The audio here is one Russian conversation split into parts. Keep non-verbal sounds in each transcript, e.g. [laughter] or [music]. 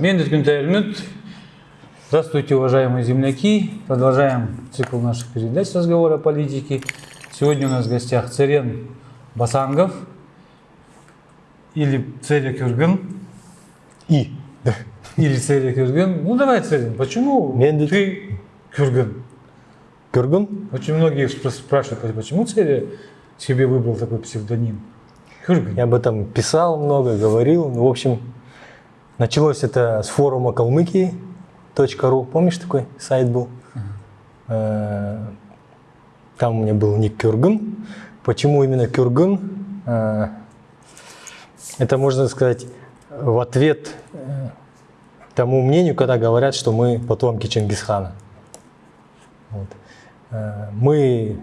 Мендет Кюнтайрмют. Здравствуйте, уважаемые земляки. Продолжаем цикл наших передач разговора о политике. Сегодня у нас в гостях Церен Басангов или Церя Кюрган. И. Или Церя Кюрган. Ну давай, Церен, почему Мендет. ты Кюрган? Кюрган? Очень многие спра- спрашивают, почему Церя себе выбрал такой псевдоним? Кюрган. Я об этом писал много, говорил. Ну, в общем, началось это с форума Калмыкии .ру. Помнишь, такой сайт был? Э, Там у меня был ник Кюрган. Почему именно Кюрган? Э, Это, можно сказать, в ответ э, тому мнению, когда говорят, что мы потомки Чингисхана. Вот. Мы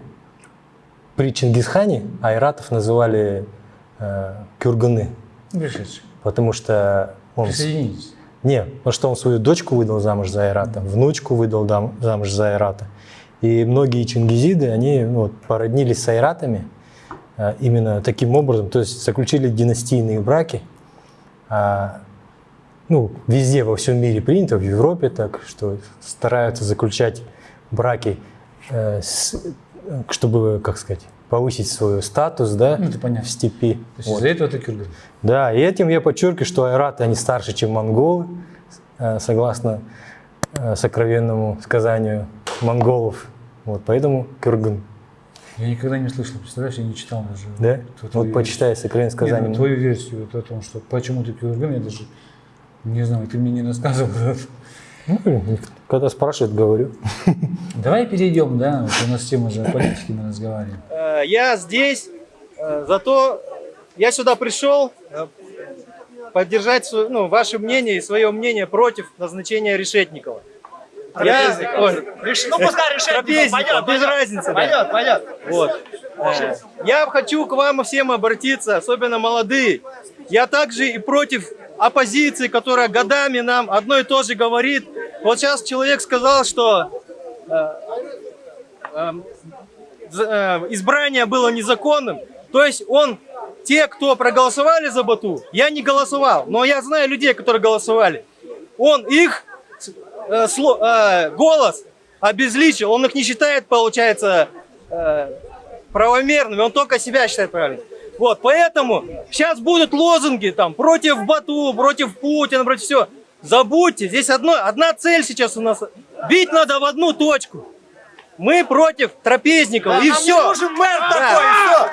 при Чингисхане айратов называли э, кюрганы, потому что он... Присоединитесь. Не, потому что он свою дочку выдал замуж за айрата, внучку выдал замуж за айрата. И многие чингизиды, они ну, вот, породнились с айратами э, именно таким образом, то есть заключили династийные браки. А, ну, везде во всем мире принято, в Европе так, что стараются заключать браки, э, с- э, чтобы, как сказать, повысить свой статус, да, Ну, это понятно. в степи. То есть Вот. из-за этого ты Кюрган. Да, и этим я подчеркиваю, что айраты, они старше, чем монголы, э, согласно э, сокровенному сказанию монголов. Вот, поэтому кюрган. Я никогда не слышал, представляешь, я не читал даже. Да? Вот почитай сокровенное версию. Не, сказание. ну, твою версию вот о том, что почему ты Кюрган, я даже не знаю, ты мне не рассказывал. Ну, когда спрашивают, говорю. [laughs] Давай перейдем, да, вот у нас тема же о политике мы разговариваем. Э, Я здесь, э, зато я сюда пришел э, поддержать свое- ну, ваше мнение и свое мнение против назначения Решетникова. Я, ой, Ну, пускай решит. Трапезникова, без разницы. да. Пойдет, пойдет. Вот. Я хочу к вам всем обратиться, особенно молодые. Я также и против оппозиции, которая годами нам одно и то же говорит. Вот сейчас человек сказал, что э, э, за- э, избрание было незаконным. То есть он, те, кто проголосовали за Бату, я не голосовал, но я знаю людей, которые голосовали. Он их э, сло- э, голос обезличил, он их не считает, получается, э, правомерными, он только себя считает правильным. Вот, поэтому сейчас будут лозунги там против Бату, против Путина, против всего. Забудьте, здесь одно, одна цель сейчас у нас. Бить надо в одну точку. Мы против трапезников, и Нам все. нужен мэр такой, и все.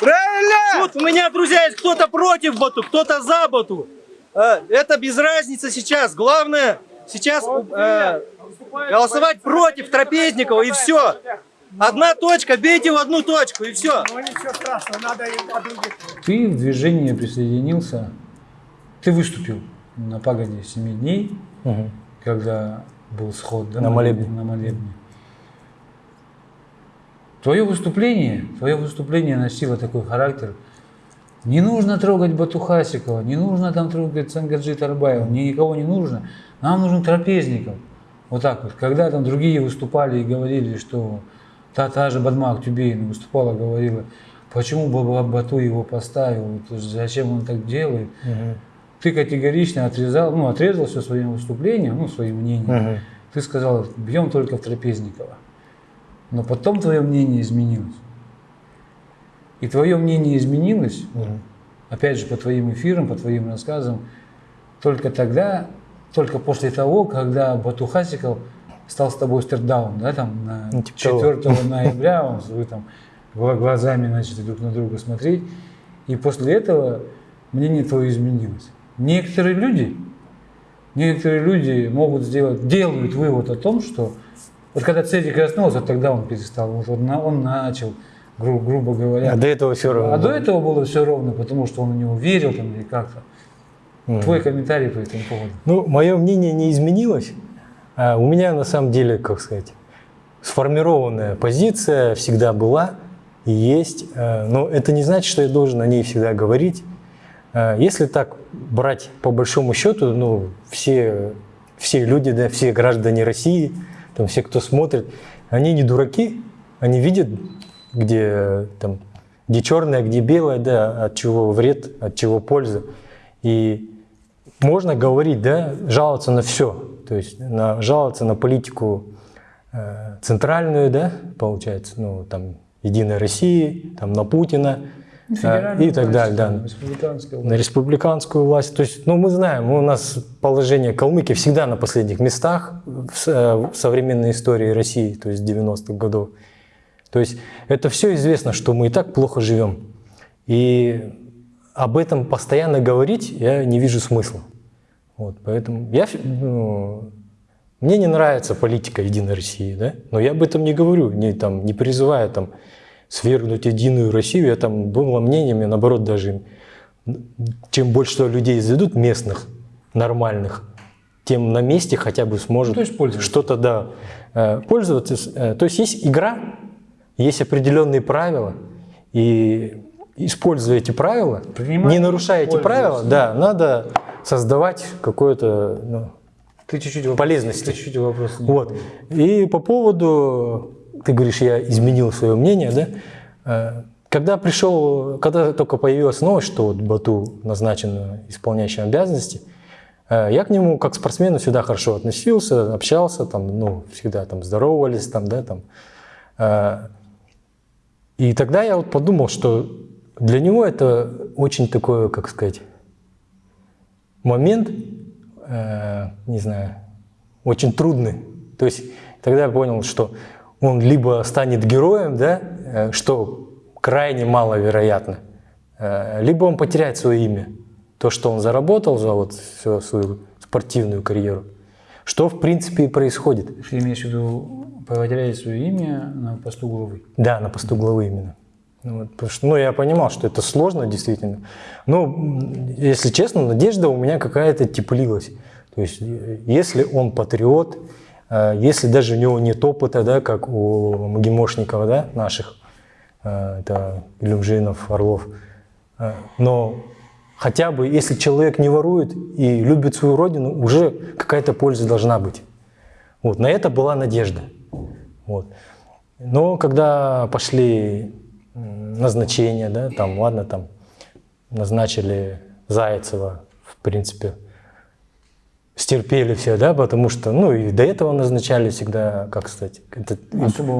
Правильно? Тут у меня, друзья, есть кто-то против Бату, кто-то за Бату. Э, Это без разницы сейчас. Главное сейчас э, голосовать против Трапезникова и все. Одна точка, бейте в одну точку и все. Ну ничего страшного, надо и. Ты в движение присоединился, ты выступил на пагоде 7 дней, Мгм. когда был сход да, На молебне. На молебне. Твое выступление, твое выступление носило такой характер. Не нужно трогать Батухасикова, не нужно там трогать Сангаджи Тарбаева, мне никого не нужно. Нам нужен трапезников. Вот так вот. Когда там другие выступали и говорили, что та, та же Бадмак Тюбейна выступала, говорила, почему Баба Бату его поставил, зачем он так делает. Мгм. Ты категорично отрезал, ну, отрезал все своим выступлением, ну, своим мнением. Мгм. Ты сказал, бьем только в Трапезникова. Но потом твое мнение изменилось. И твое мнение изменилось, Мгм. опять же, по твоим эфирам, по твоим рассказам, только тогда, только после того, когда Батухасиков стал с тобой стердаун, да, там, на Ну, типа того. 4 [laughs] ноября, он, вы там гла- глазами начали друг на друга смотреть, и после этого мнение твое изменилось. Некоторые люди, некоторые люди могут сделать, делают вывод о том, что вот когда Цедик коснулся, вот тогда он перестал, он, на- он начал, гру- грубо говоря. А до этого все равно. А до этого было все ровно, потому что он в него верил там или как-то. Мгм. Твой комментарий по этому поводу. Ну, мое мнение не изменилось. А У меня, на самом деле, как сказать, сформированная позиция всегда была и есть. Э, Но это не значит, что я должен о ней всегда говорить. Э, Если так брать по большому счету, ну, все, все люди, да, все граждане России, там, все, кто смотрит, они не дураки, они видят, где, там, где черное, где белое, да, от чего вред, от чего польза. И можно говорить, да, жаловаться на все, то есть на, жаловаться на политику э, центральную, да, получается, ну, там, Единой России, там, на Путина и так власть, далее, да, на власть. республиканскую власть. То есть, ну, мы знаем, у нас положение Калмыкии всегда на последних местах в, э, в современной истории России, то есть 90-х годов. То есть это все известно, что мы и так плохо живем. И об этом постоянно говорить я не вижу смысла. Вот, поэтому я, ну, мне не нравится политика Единой России, да? но я об этом не говорю, не, там, не призываю там, свергнуть Единую Россию. Я там было мнением, я наоборот даже, чем больше людей заведут местных, нормальных, тем на месте хотя бы сможет Ну, что-то, да, э, пользоваться. Э, То есть есть игра, есть определенные правила, и используя эти правила, Принимать, не нарушая эти правила, да, надо создавать какое-то ну, Ты чуть-чуть полезности. Ты чуть-чуть вопрос Вот. И по поводу, ты говоришь, я изменил свое мнение, да? Э, Когда пришел, когда только появилась новость, что вот Бату назначен исполняющим обязанности, э, я к нему как спортсмену всегда хорошо относился, общался, там, ну, всегда там здоровались, там, да, там. Э, И тогда я вот подумал, что для него это очень такое, как сказать, момент, не знаю, очень трудный. То есть тогда я понял, что он либо станет героем, да, э, что крайне маловероятно, э, либо он потеряет свое имя, то, что он заработал за вот всю свою спортивную карьеру, что в принципе и происходит. Ты имеешь в виду потеряет свое имя на посту главы? Да, на посту главы именно. Ну, вот, потому что, ну, я понимал, что это сложно действительно. Но, если честно, надежда у меня какая-то теплилась. То есть, э, если он патриот, если даже у него нет опыта, да, как у МГИМОшников, да, наших, э, это Илюмжинов, Орлов, э, но хотя бы, если человек не ворует и любит свою родину, уже какая-то польза должна быть. Вот, на это была надежда. Вот. Но когда пошли назначения, да, там, ладно, там назначили Зайцева, в принципе, стерпели все, да, потому что, ну, и до этого назначали всегда, как сказать, это,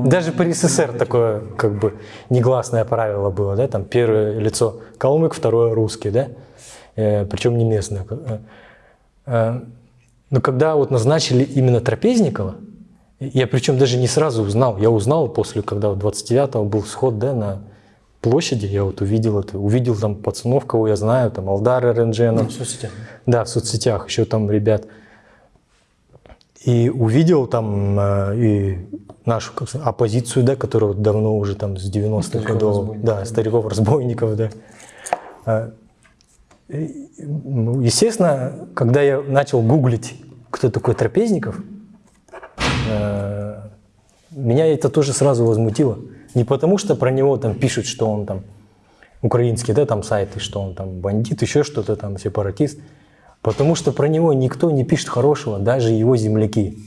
даже при СССР такое, как бы, негласное правило было, да, там первое лицо калмык, второе русский, да, э, причем не местное. Э, но когда вот назначили именно Трапезникова, я причем даже не сразу узнал, я узнал после, когда в 29-го был сход, да, на площади, я вот увидел это, увидел там пацанов, кого я знаю, там Алдар Рендженов, В соцсетях. да, в соцсетях еще там ребят. И увидел там э, и нашу как сказать, оппозицию, да, которая вот давно уже там с 90-х годов, да, стариков-разбойников, да. А, ну, Естественно, когда я начал гуглить, кто такой Трапезников, э, меня это тоже сразу возмутило. Не потому, что про него там пишут, что он там украинский, да, там сайты, что он там бандит, еще что-то там, сепаратист. Потому что про него никто не пишет хорошего, даже его земляки.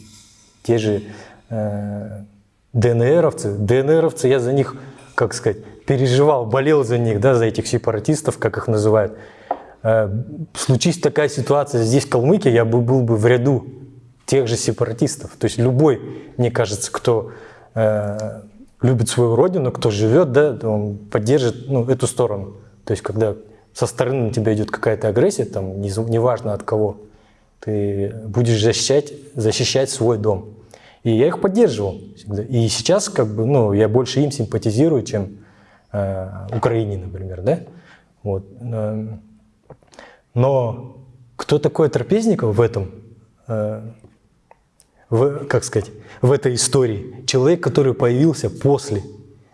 Те же э, ДНРовцы. ДНРовцы, я за них, как сказать, переживал, болел за них, да, за этих сепаратистов, как их называют. Э, случись такая ситуация здесь, в Калмыкии, я бы был бы в ряду тех же сепаратистов. То есть любой, мне кажется, кто э, любит свою родину, кто живет, да, он поддержит ну, эту сторону. То есть когда со стороны на тебя идет какая-то агрессия, там, не- неважно от кого, ты будешь защищать, защищать свой дом. И я их поддерживал всегда. И сейчас как бы, ну, я больше им симпатизирую, чем э, Украине, например, да? Вот. Эм, Но кто такой Трапезников в этом, э, в, как сказать, в этой истории? Человек, который появился после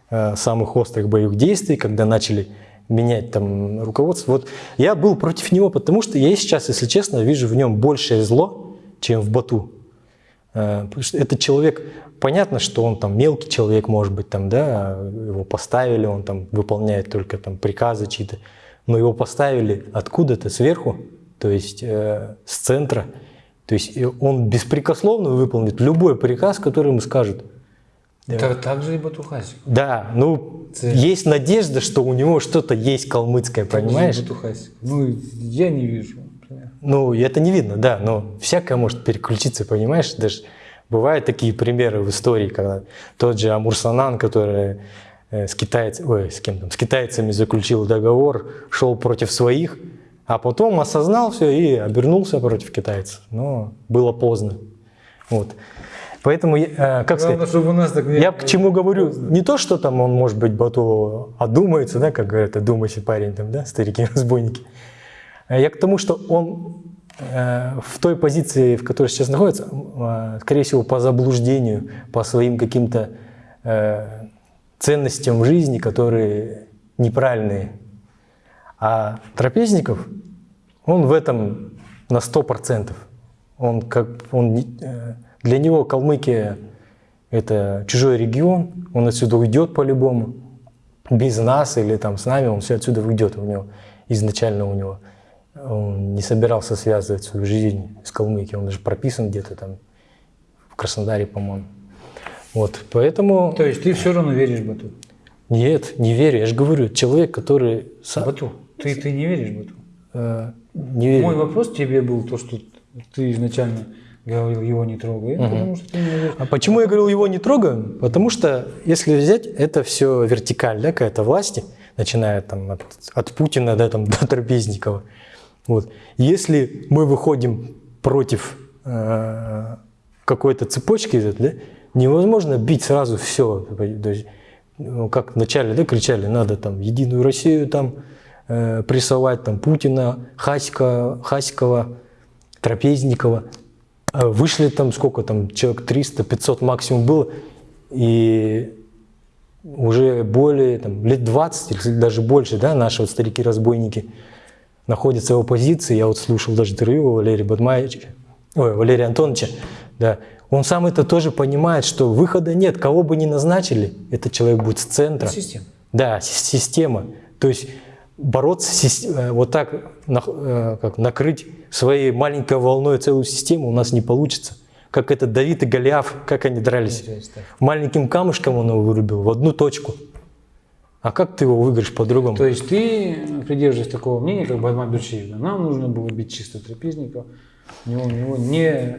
э, самых острых боевых действий, когда начали менять там руководство. Вот я был против него, потому что я сейчас, если честно, вижу в нем большее зло, чем в Бату. Э, потому что этот человек, понятно, что он там мелкий человек, может быть, там, да, его поставили, он там выполняет только там приказы чьи-то, но его поставили откуда-то сверху, то есть э, с центра, то есть он беспрекословно выполнит любой приказ, который ему скажут. Так, так же и Батухасик. Да, ну, Це- есть надежда, что у него что-то есть калмыцкое, понимаешь? Батухасик. Ну, я не вижу. Ну, это не видно, да, но всякое может переключиться, понимаешь? Даже бывают такие примеры в истории, когда тот же Амурсанан, который э, с, китайц... Ой, с, кем там, с китайцами заключил договор, шел против своих, а потом осознал все и обернулся против китайцев. Но было поздно. Вот. Поэтому, э, как сказать, Главное, чтобы у нас так не... я к чему говорю? Не то, что там он, может быть, Бату одумается, да, как говорят, одумайся, парень, там, да, старики-разбойники. [laughs] А Я к тому, что он э, в той позиции, в которой сейчас находится, э, скорее всего, по заблуждению, по своим каким-то э, ценностям в жизни, которые неправильные. А Трапезников, он в этом на 100%. Он как, он, э, для него Калмыкия – это чужой регион, он отсюда уйдет по-любому. Без нас или там с нами он все отсюда уйдет. У него изначально у него он не собирался связывать свою жизнь с Калмыкией. Он даже прописан где-то там в Краснодаре, по-моему. Вот, поэтому То есть ты все равно веришь Бату? нет, не верю. Я же говорю, человек, который сам, Бату, ты, ты не веришь Бату? э, не верит. Мой вопрос тебе был то, что ты изначально говорил, его не трогай, потому что ты не. А почему я говорил, его не трогаем? Потому что, если взять, это все вертикаль, да, какая-то власти, начиная там от, от Путина да, там, [laughs] до Трапезникова. Вот. Если мы выходим против э, какой-то цепочки, да, невозможно бить сразу все. Ну, как вначале да, кричали, надо там Единую Россию там э, прессовать, там Путина, Хаська, Хаськова, Трапезникова. А Вышли там сколько там, человек 300-500 максимум было, и уже более там, лет 20 или даже больше, да, наши вот старики-разбойники находятся в оппозиции. Я вот слушал даже интервью Валерия Бадмаевича, ой, Валерия Антоновича, да. Он сам это тоже понимает, что выхода нет, кого бы ни назначили, этот человек будет с центра. Система. Да, си- система. То есть бороться э, вот так, э, как накрыть своей маленькой волной целую систему у нас не получится. Как этот Давид и Голиаф, как они дрались. Маленьким камушком он его вырубил в одну точку. А как ты его выиграешь по-другому? То есть ты придерживаешься такого мнения, как Бадма Берчиев. Нам нужно было бить чисто трапезников, у него, у него не э,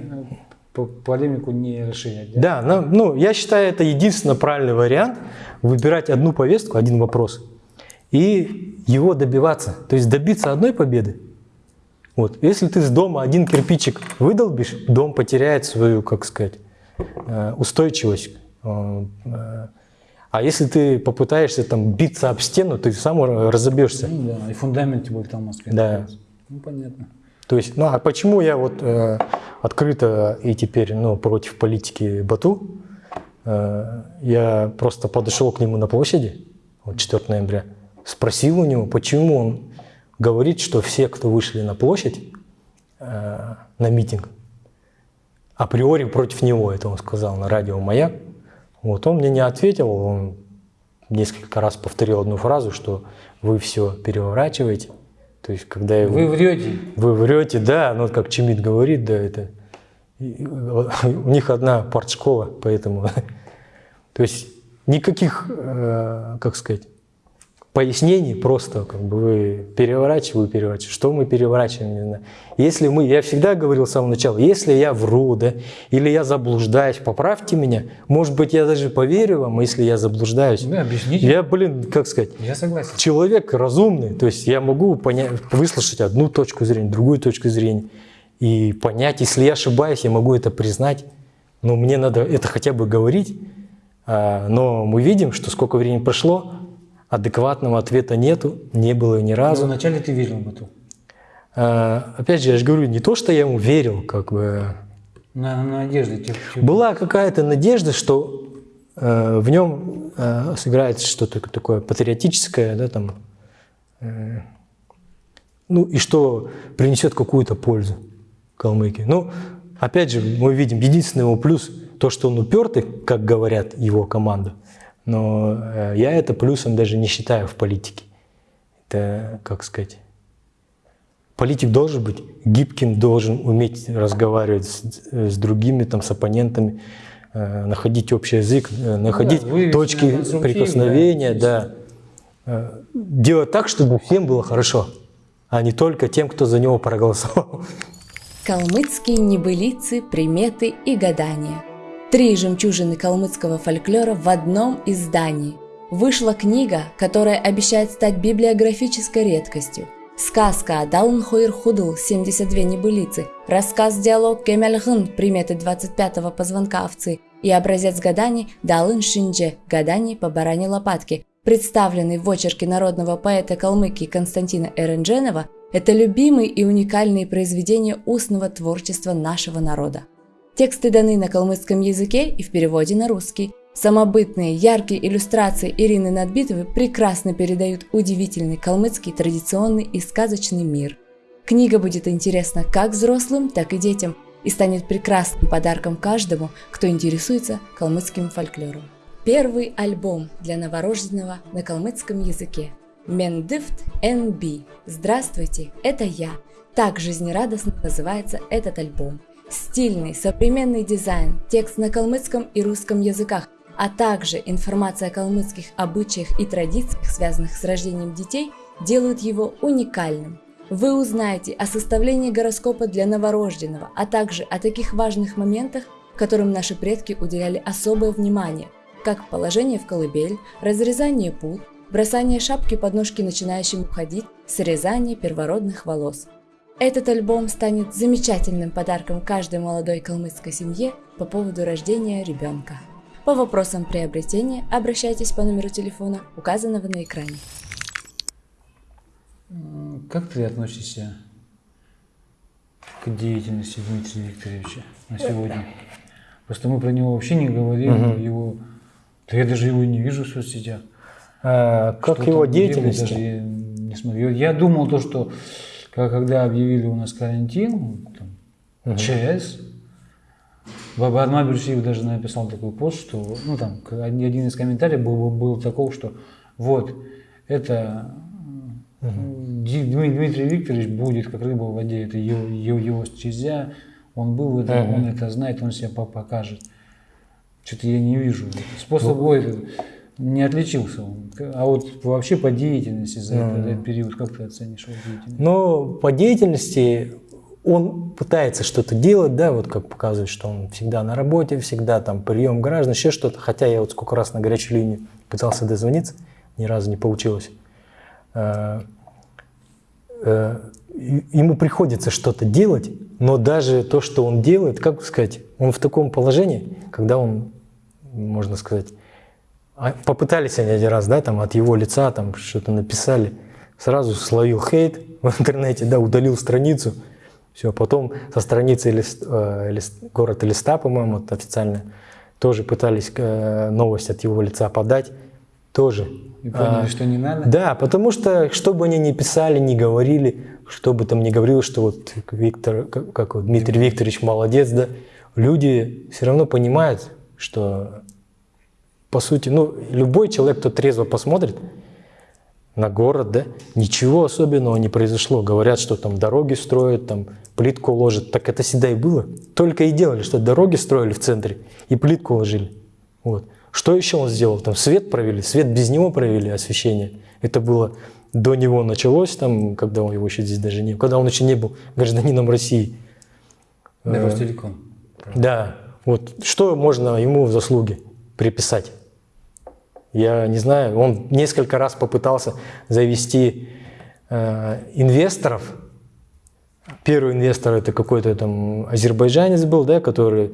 по- полемику не расширять. да? Да, ну, ну, я считаю, это единственно правильный вариант выбирать одну повестку, один вопрос и его добиваться. То есть добиться одной победы. Вот. Если ты с дома один кирпичик выдолбишь, дом потеряет свою, как сказать, э, устойчивость. Э, э, А если ты попытаешься там биться об стену, ты сам разобьешься. Ну да, и фундамент тебе там Москве. Да. Ну понятно. То есть, ну а почему я вот э, открыто и теперь ну, против политики Бату? Э, я просто подошел к нему на площади, вот 4 ноября, спросил у него, почему он говорит, что все, кто вышли на площадь, э, на митинг, априори против него, это он сказал на радио «Маяк». Вот он мне не ответил, он несколько раз повторил одну фразу, что вы все переворачиваете. То есть, когда его- Вы врете. вы врете, да, ну как Чемит говорит, да, это у них одна партшкола, поэтому, [laughs] то есть никаких, э, как сказать, пояснений, просто как бы вы переворачиваете, вы переворачиваете. Что мы переворачиваем, не знаю. Если мы, я всегда говорил с самого начала, если я вру, да, или я заблуждаюсь, поправьте меня. Может быть, я даже поверю вам, если я заблуждаюсь. Да, объясните. Я, блин, как сказать, Я согласен. человек разумный, то есть я могу понять, выслушать одну точку зрения, другую точку зрения и понять, если я ошибаюсь, я могу это признать, но мне надо это хотя бы говорить. А, Но мы видим, что сколько времени прошло, адекватного ответа нету, не было ни Но разу. вначале ты верил в Бату. А, Опять же, я же говорю, не то, что я ему верил, как бы На, на надежде. Тебе, тебе- была какая-то надежда, что э, в нем э, сыграет что-то такое патриотическое, да, там, э, ну и что принесет какую-то пользу Калмыкии. Ну, опять же, мы видим единственный его плюс то, что он упертый, как говорят его команда. Но э, я это плюсом даже не считаю в политике. Это, как сказать, Политик должен быть гибким, должен уметь разговаривать с, с другими, там, с оппонентами, э, находить общий язык, э, находить на точки прикосновения, да. Э, делать так, чтобы всем было хорошо. а не только тем, кто за него проголосовал. Калмыцкие небылицы, приметы и гадания. Три жемчужины калмыцкого фольклора в одном издании. Вышла книга, которая обещает стать библиографической редкостью. Сказка Далн Хуир Худл 72 небылицы, рассказ-диалог Кемельгын приметы 25-го позвонка овцы и образец гаданий Далын Шиндже гаданий по баране лопатки, представленный в очерке народного поэта Калмыкии Константина Эрендженова, это любимые и уникальные произведения устного творчества нашего народа. Тексты даны на калмыцком языке и в переводе на русский. Самобытные, яркие иллюстрации Ирины Надбитовой прекрасно передают удивительный калмыцкий традиционный и сказочный мир. Книга будет интересна как взрослым, так и детям и станет прекрасным подарком каждому, кто интересуется калмыцким фольклором. Первый альбом для новорожденного на калмыцком языке. Мендифт NB. Здравствуйте, это я. Так жизнерадостно называется этот альбом. Стильный, современный дизайн, текст на калмыцком и русском языках, а также информация о калмыцких обычаях и традициях, связанных с рождением детей, делают его уникальным. Вы узнаете о составлении гороскопа для новорожденного, а также о таких важных моментах, которым наши предки уделяли особое внимание, как положение в колыбель, разрезание пут, бросание шапки под ножки начинающим ходить, срезание первородных волос. Этот альбом станет замечательным подарком каждой молодой калмыцкой семье по поводу рождения ребенка. По вопросам приобретения обращайтесь по номеру телефона, указанного на экране. Как ты относишься к деятельности Дмитрия Викторовича на сегодня? Просто мы про него вообще не говорим, его, да я даже его не вижу в соцсетях. А, как его даже я не смотрю. Я думал то, что когда объявили у нас карантин, там, ЧС, Баба Арма Бюрсиев даже написал такой пост, что, ну там, один из комментариев был, был таков, что вот, это Дми- Дмитрий Викторович будет как рыба в воде, это его, его, его стезя, он был в этом, он это знает, он себя по- покажет. Что-то я не вижу. Способ Ну. Не отличился он. А вот вообще по деятельности за этот, этот период, как ты оценишь его деятельность? Но по деятельности он пытается что-то делать, да, вот как показывает, что он всегда на работе, всегда там прием граждан, еще что-то. Хотя я вот сколько раз на горячую линию пытался дозвониться, ни разу не получилось. Э, э, Ему приходится что-то делать, но даже то, что он делает, как сказать, он в таком положении, когда он, можно сказать, попытались они один раз, да, там от его лица там что-то написали, сразу словил хейт в интернете, да, удалил страницу, все, потом со страницы лист, э, лист- город Листа, по-моему, это официально, тоже пытались э, новость от его лица подать, тоже. И поняли, А, что не надо? Да, потому что, что бы они ни писали, ни говорили, что бы там ни говорил, что вот Виктор, как, как вот Дмитрий Викторович молодец, да, люди все равно понимают, что по сути, ну, любой человек, кто трезво посмотрит на город, да, ничего особенного не произошло. Говорят, что там дороги строят, там плитку ложат. Так это всегда и было. Только и делали, что дороги строили в центре и плитку ложили. Вот. Что еще он сделал? Там свет провели, свет без него провели, освещение. Это было до него началось, там, когда он его еще здесь даже не когда он еще не был гражданином России. Да, Ростелеком. Да, вот что можно ему в заслуги приписать? Я не знаю, он несколько раз попытался завести э, инвесторов. Первый инвестор это какой-то там азербайджанец был, да, который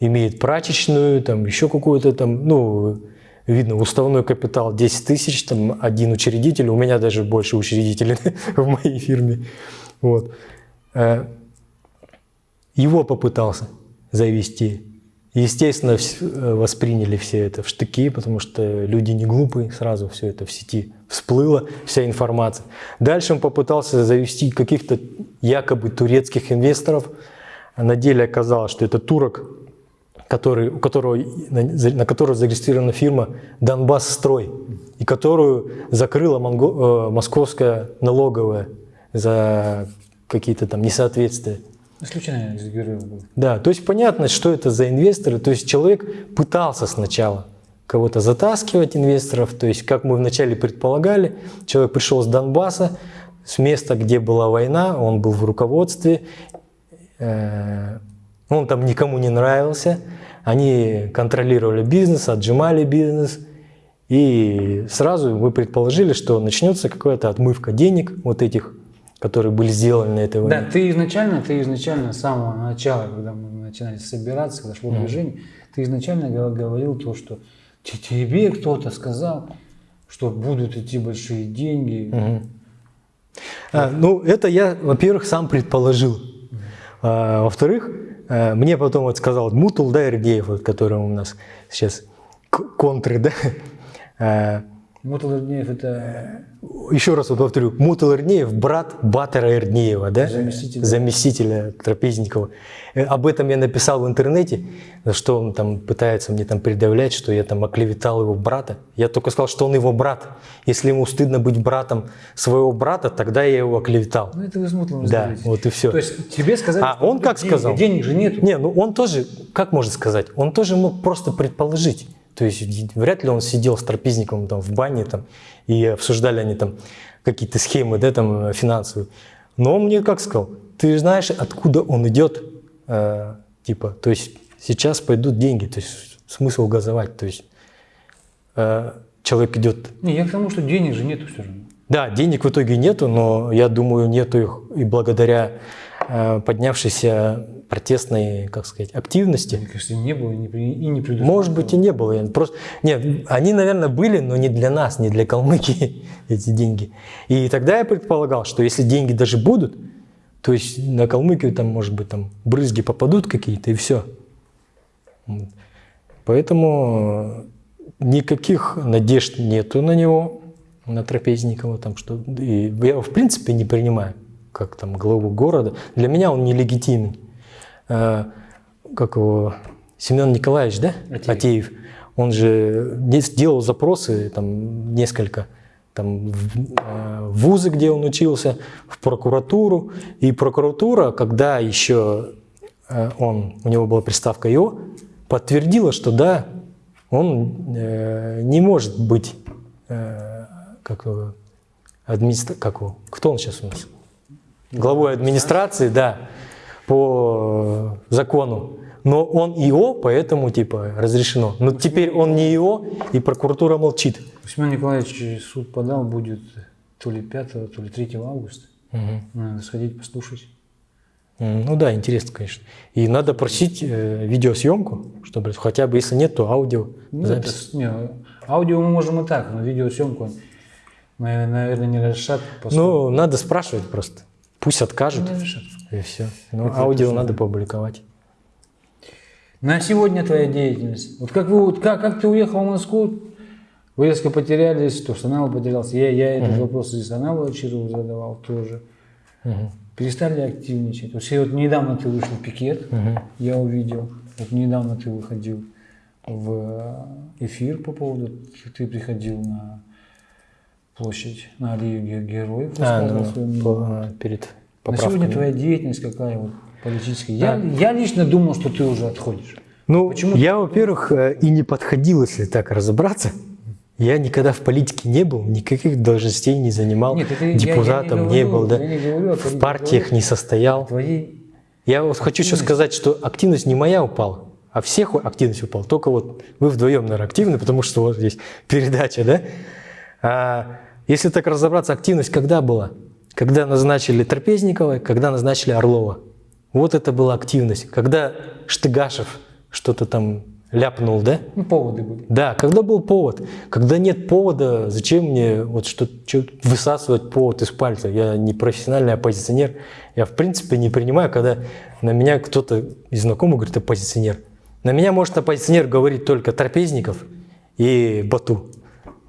имеет прачечную, там еще какую-то там, ну, видно, уставной капитал 10 тысяч, там один учредитель, у меня даже больше учредителей [laughs] в моей фирме. Вот. Э, Его попытался завести. Естественно, э, восприняли все это в штыки, потому что люди не глупые, сразу все это в сети всплыло, вся информация. Дальше он попытался завести каких-то якобы турецких инвесторов. На деле оказалось, что это турок, который, у которого, на, на которого зарегистрирована фирма «Донбасс Строй», и которую закрыла монго- э, московская налоговая за какие-то там несоответствия. Из героев был. Да, то есть понятно, что это за инвесторы. То есть человек пытался сначала кого-то затаскивать инвесторов. То есть, как мы вначале предполагали, человек пришел с Донбасса, с места, где была война, он был в руководстве, э, он там никому не нравился, они контролировали бизнес, отжимали бизнес, и сразу мы предположили, что начнется какая-то отмывка денег вот этих, которые были сделаны на этой войне. Да, ты изначально, ты изначально с самого начала, когда мы начинали собираться, когда шло движение, ты изначально гов- говорил то, что те- тебе кто-то сказал, что будут идти большие деньги. А, ну, это я, во-первых, сам предположил. А, во-вторых, а, мне потом вот сказал Мутул, да, Иргеев, вот, который у нас сейчас контры, да. [laughs] Мутал Ирднеев это еще раз вот повторю, Мутул Ирднеев, брат Батера Ирднеева, да? Заместителя. Заместителя Трапезникова. Э, Об этом я написал в интернете, что он там пытается мне там предъявлять, что я там оклеветал его брата. Я только сказал, что он его брат. Если ему стыдно быть братом своего брата, тогда я его оклеветал. Ну, это вы с Мутлом Да, вот и всё. То есть тебе сказали, А что он как деньги, сказал? Денег же нету. Не, ну он тоже, как можно сказать, он тоже мог просто предположить. То есть вряд ли он сидел с трапезником там в бане там, и обсуждали они там какие-то схемы, да, там финансовые. Но он мне как сказал, ты знаешь, откуда он идет, Э, типа, то есть сейчас пойдут деньги, то есть смысл газовать, то есть э, человек идет Не, я к тому, что денег же нету все равно. да, денег в итоге нету, но я думаю, нету их и благодаря э, поднявшейся протестной, как сказать, активности. Мне кажется, не было и не, предусмотрено. Может быть и не было. Я Просто, нет, они, наверное, были, но не для нас, не для Калмыкии [laughs] эти деньги. И тогда я предполагал, что если деньги даже будут, то есть на Калмыкию там, может быть, там брызги попадут какие-то и все. Поэтому никаких надежд нету на него, на Трапезникова, там что. И я его в принципе не принимаю как там главу города. Для меня он нелегитимен. Э, Как его Семен Николаевич, да? Атеев. Атеев. Он же не сделал запросы там несколько там, в э, в вузы, где он учился, в прокуратуру. И прокуратура, когда еще э, он, у него была приставка ИО, подтвердила, что да, он э, не может быть, э, как, администра... как кто он сейчас у нас? Главой администрации, да, по закону. Но он ИО, поэтому типа разрешено. Но теперь он не ИО, и прокуратура молчит. У Семена Николаевича суд подал, будет то ли 5, то ли 3 августа. Надо сходить послушать. Ну да, интересно, конечно. И надо просить э, видеосъемку, чтобы хотя бы, если нет, то аудио. Ну, это запись. с- не, аудио мы можем и так, но видеосъемку, наверное, не разрешат. поскольку- Ну, надо спрашивать просто. Пусть откажут, и все. Ну, аудио надо публиковать. На сегодня твоя деятельность. Вот как, вы, вот как, как ты уехал в Москву, вы резко потерялись, то Санал потерялся. Я, я этот вопрос и Саналу Ачирову задавал тоже. Перестали активничать. Вот вот недавно ты вышел в пикет, я увидел. Вот недавно ты выходил в эфир по поводу, ты приходил на площадь, на аллею ге- героев, А, ну, по- а, перед На поправкой. сегодня твоя деятельность какая вот политическая? Я, я лично думал, что ты уже отходишь. Ну, Почему я, во-первых, э, и не подходил, если так разобраться. Я никогда в политике не был, никаких должностей не занимал, Нет, это я- я не депутатом не, говорю- был, да, не говорю в партиях говорю не состоял. Твоей Я вот хочу еще сказать, что активность не моя упала, а всех активность упала. Только вот вы вдвоем, наверное, активны, потому что вот здесь передача, да? А если так разобраться, активность когда была? Когда назначили Трапезникова, когда назначили Орлова. Вот это была активность. Когда Штыгашев что-то там ляпнул, да? ну, поводы были. Да, когда был повод. Когда нет повода, зачем мне вот что, что высасывать повод из пальца? Я не профессиональный оппозиционер. Я в принципе не принимаю, когда на меня кто-то из знакомых говорит оппозиционер. На меня может оппозиционер говорить только Трапезников и Бату.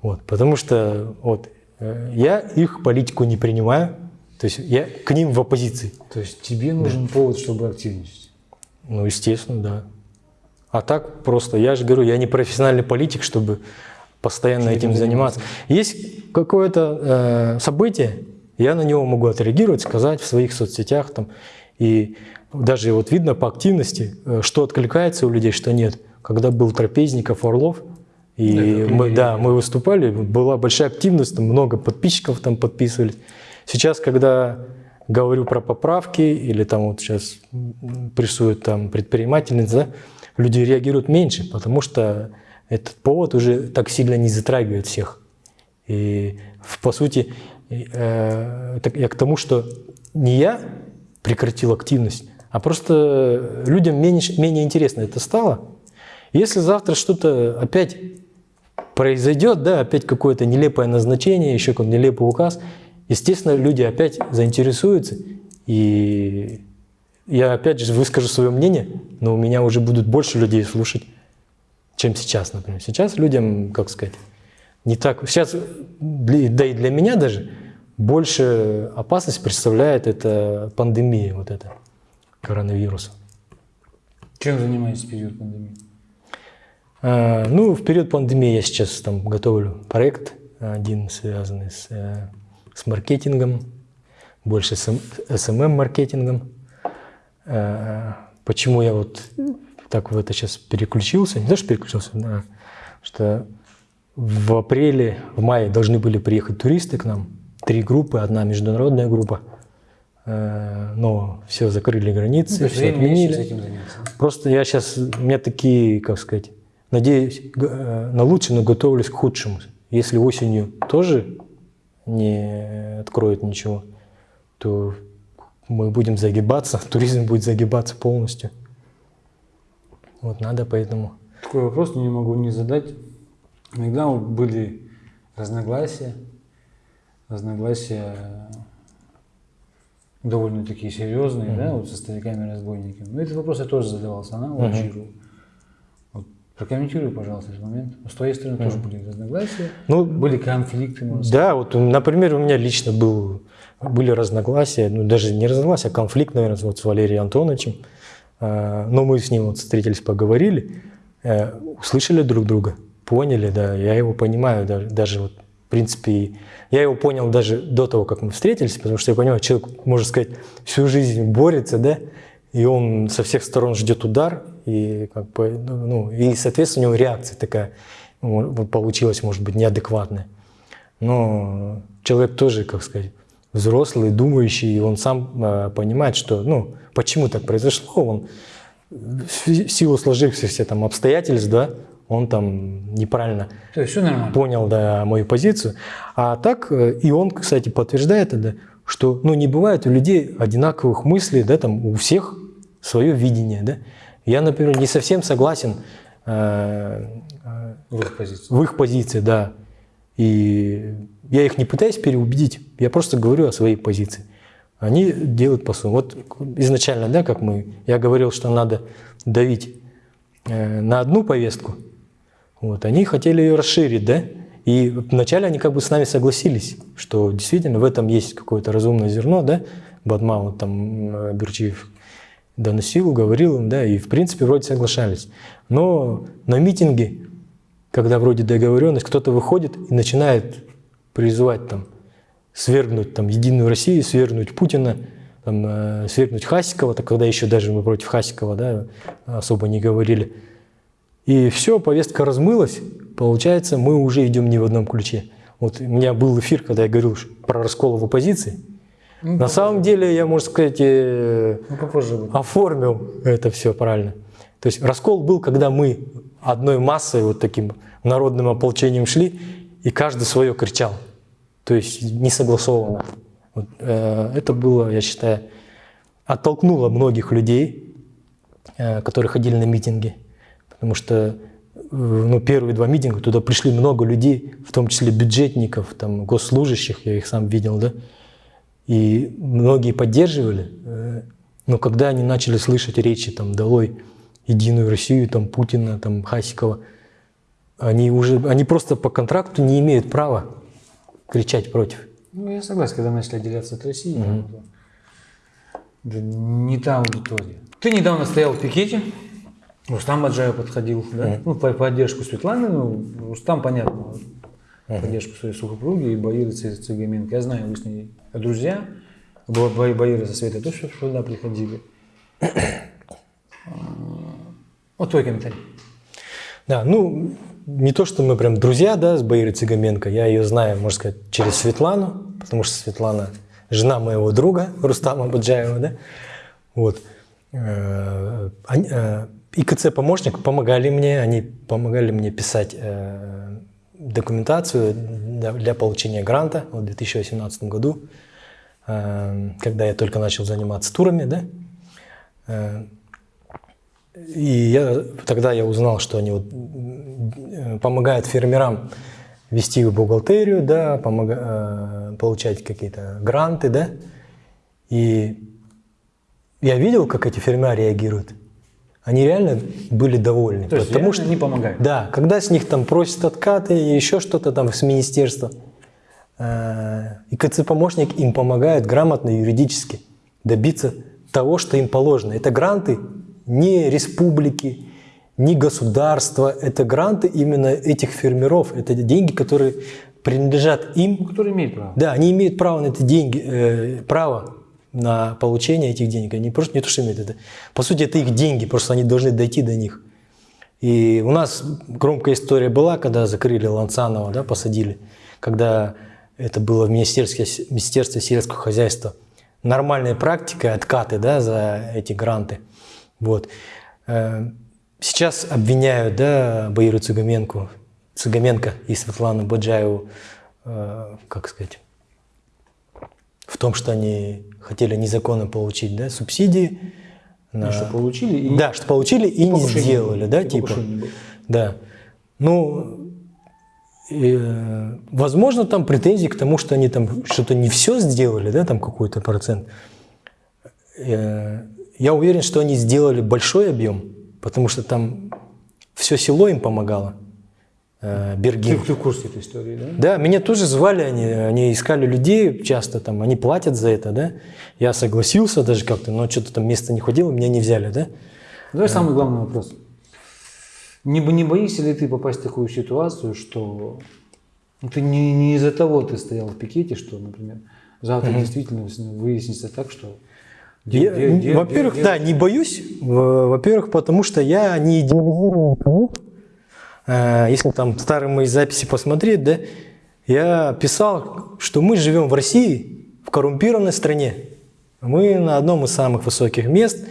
Вот, потому что вот, я их политику не принимаю. То есть я к ним в оппозиции. То есть тебе нужен повод, чтобы активничать. Ну, естественно, да. А так просто, я же говорю, я не профессиональный политик, чтобы постоянно этим заниматься. Есть какое-то э, событие, я на него могу отреагировать, сказать в своих соцсетях там. И даже вот видно по активности, э, что откликается у людей, что нет. Когда был Трапезников, Орлов, и как мы, да, мы выступали, была большая активность, там много подписчиков там подписывались. Сейчас, когда говорю про поправки или там вот сейчас прессуют там предпринимательниц, да, люди реагируют меньше, потому что этот повод уже так сильно не затрагивает всех. И по сути, э, так я к тому, что не я прекратил активность, а просто людям меньше, менее интересно это стало. Если завтра что-то опять произойдет, да, опять какое-то нелепое назначение, еще какой-то нелепый указ, естественно, люди опять заинтересуются, и я опять же выскажу свое мнение, но у меня уже будут больше людей слушать, чем сейчас, например. Сейчас людям, как сказать, не так... Сейчас, да и для меня даже, больше опасность представляет это пандемия, вот это, коронавируса. Чем занимаетесь в период пандемии? А, Ну, в период пандемии я сейчас там готовлю проект, один связанный с, э, с маркетингом, больше с SMM-маркетингом. Э, Почему я вот так в это сейчас переключился? Не то, что переключился, а что в апреле, в мае должны были приехать туристы к нам. Три группы, одна международная группа. Э, Но все закрыли границы, Ну, все отменили. Просто я сейчас, у меня такие, как сказать, надеюсь э, на лучшее, но готовлюсь к худшему. Если осенью тоже не откроют ничего, то мы будем загибаться, [laughs] туризм будет загибаться полностью. Вот надо поэтому. Такой вопрос не могу не задать. Иногда были разногласия, разногласия довольно такие серьезные, да, вот со стариками-разбойниками. Но этот вопрос я тоже задавал Саналу, Аджиру. Вот прокомментируй, пожалуйста, этот момент. С твоей стороны тоже были разногласия, Ну, были конфликты, сказать. Да, вот, например, у меня лично был, были разногласия, ну, даже не разногласия, а конфликт, наверное, вот с Валерием Антоновичем. А, Но мы с ним вот встретились, поговорили, э, услышали друг друга, поняли, да, я его понимаю, даже, даже вот, в принципе, я его понял даже до того, как мы встретились, потому что я понимаю, человек, можно сказать, всю жизнь борется, да, и он со всех сторон ждет удар, и как бы, ну, и, соответственно, у него реакция такая получилась, может быть, неадекватная. Но человек тоже, как сказать, взрослый, думающий, и он сам э, понимает, что, ну, почему так произошло, он в си- силу сложившихся там обстоятельств, да, он там неправильно все нормально. понял, да, мою позицию. А так, э, и он, кстати, подтверждает это, что, ну, не бывает у людей одинаковых мыслей, да, там, у всех свое видение, да. Я, например, не совсем согласен э, э, В их позиции. в их позиции, да. И я их не пытаюсь переубедить, я просто говорю о своей позиции. Они делают по-своему. Вот изначально, да, как мы, я говорил, что надо давить э, на одну повестку, вот, они хотели ее расширить, да, и вначале они как бы с нами согласились, что действительно в этом есть какое-то разумное зерно, да, Бадман, вот там э, Берчиев доносил, говорил им, да, и в принципе вроде соглашались. Но на митинге, когда вроде договоренность, кто-то выходит и начинает призывать там свергнуть там Единую Россию, свергнуть Путина, там, э, свергнуть Хасикова, так когда еще даже мы против Хасикова да, особо не говорили. И все, повестка размылась, получается, мы уже идем не в одном ключе. Вот у меня был эфир, когда я говорил про раскол в оппозиции. На самом деле, я, можно сказать, э, Ну, попозже оформил это все правильно. То есть раскол был, когда мы одной массой, вот таким народным ополчением шли, и каждый свое кричал. То есть не согласованно. Вот, э, это было, я считаю, оттолкнуло многих людей, э, которые ходили на митинги. Потому что э, ну, первые два митинга туда пришли много людей, в том числе бюджетников, там, госслужащих, я их сам видел, да. И многие поддерживали, э, но когда они начали слышать речи там «Долой Единую Россию», там Путина, там Хасикова, они уже, они просто по контракту не имеют права кричать против. Ну, я согласен, когда мы начали отделяться от России, ну, да. это не та аудитория. Ты недавно стоял в пикете, Рустам Аджаев подходил, да? Ну, по поддержку Светланы, ну, Рустам, понятно, поддержку своей супруги и Баиры Цы- Цыгаменко. Я знаю, вы с ней друзья, Ба- Баира со Светой тоже сюда приходили. А, Вот твой комментарий. Да, ну, не то, что мы прям друзья, да, с Баирой Цыгаменко. Я ее знаю, можно сказать, через Светлану, потому что Светлана жена моего друга Рустама Баджаева, да, вот. Э, э, ИКЦ-помощник помогали мне, они помогали мне писать э, документацию для, получения гранта в 2018 году, когда я только начал заниматься турами, да. Э, и я, тогда я узнал, что они вот, э, помогают фермерам вести в бухгалтерию, да, помога, э, получать какие-то гранты, да. И я видел, как эти фермеры реагируют. Они реально были довольны. То есть потому что они помогают? Да, когда с них там просят откаты и еще что-то там с министерства, ИКЦ-помощник им помогает грамотно юридически добиться того, что им положено. Это гранты не республики, не государства, это гранты именно этих фермеров. Это деньги, которые принадлежат им. Кто имеет право? Да, они имеют право на эти деньги, э, право на получение этих денег. Они просто не то, что имеют это. По сути, это их деньги, просто они должны дойти до них. И у нас громкая история была, когда закрыли Ланцанова, да, посадили, когда это было в Министерстве, Министерстве сельского хозяйства. Нормальная практика, откаты да, за эти гранты. Вот. Э, Сейчас обвиняют да, Баиру Цугаменко, Цугаменко и Светлану Баджаеву, э, как сказать, в том, что они хотели незаконно получить да, субсидии. Ну, что получили и... Да, что получили и не покушения сделали, да, и типа. Да. Ну, э, возможно, там претензии к тому, что они там что-то не все сделали, да, там какой-то процент. Э, я уверен, что они сделали большой объем, потому что там все село им помогало. Э, Бергин. ты в курсе этой истории, да? Да, меня тоже звали, они, они искали людей часто, там, они платят за это, да. Я согласился даже как-то, но что-то там место не хватило, меня не взяли, да. Давай самый главный вопрос. Не, не боишься ли ты попасть в такую ситуацию, что ну, ты не, не из-за того ты стоял в пикете, что, например, завтра действительно выяснится так, что... во-первых, да, не боюсь. Во- Во-первых, потому что я не идеализирую никого. Э, Если там старые мои записи посмотреть, да, я писал, что мы живем в России, в коррумпированной стране. Мы на одном из самых высоких мест.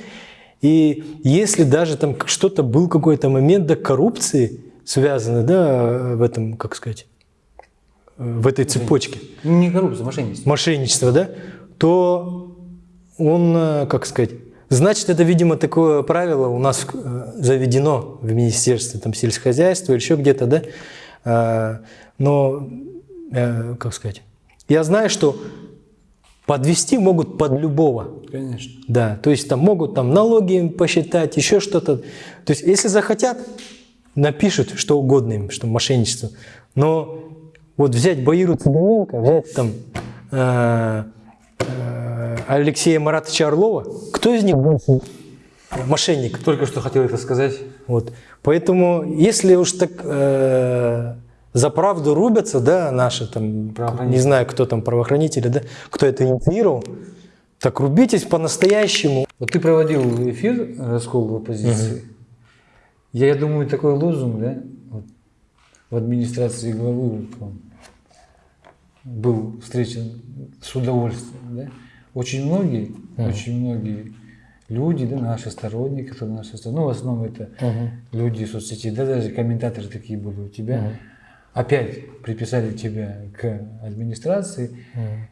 И если даже там что-то был какой-то момент до коррупции связанный, да, в этом, как сказать, в этой цепочке, Не коррупция, мошенничество. мошенничество, да, то он, э, как сказать, значит, это, видимо, такое правило у нас э, заведено в Министерстве там, сельскохозяйства или еще где-то, да, Э, но, как сказать, я знаю, что подвести могут под любого, Конечно. да, то есть там могут там налоги им посчитать, еще что-то. То есть если захотят, напишут что угодно им, что мошенничество. Но вот взять Баиру Цыганенко, взять там э, э, Алексея Маратовича Орлова, кто из них больше мошенник? Только что хотел это сказать. Вот. Поэтому, если уж так э, за правду рубятся, да, наши там, не знаю, кто там правоохранители, да, кто это инициировал, так рубитесь по-настоящему. Вот ты проводил эфир «Раскол в оппозиции». Я, я думаю, такой лозунг, да, вот, в администрации главы вот был встречен с удовольствием, да. Очень многие, очень многие люди, да, наши сторонники, которые наши сторонники, ну, в основном это люди из соцсетей, да, даже комментаторы такие были у тебя, опять приписали тебя к администрации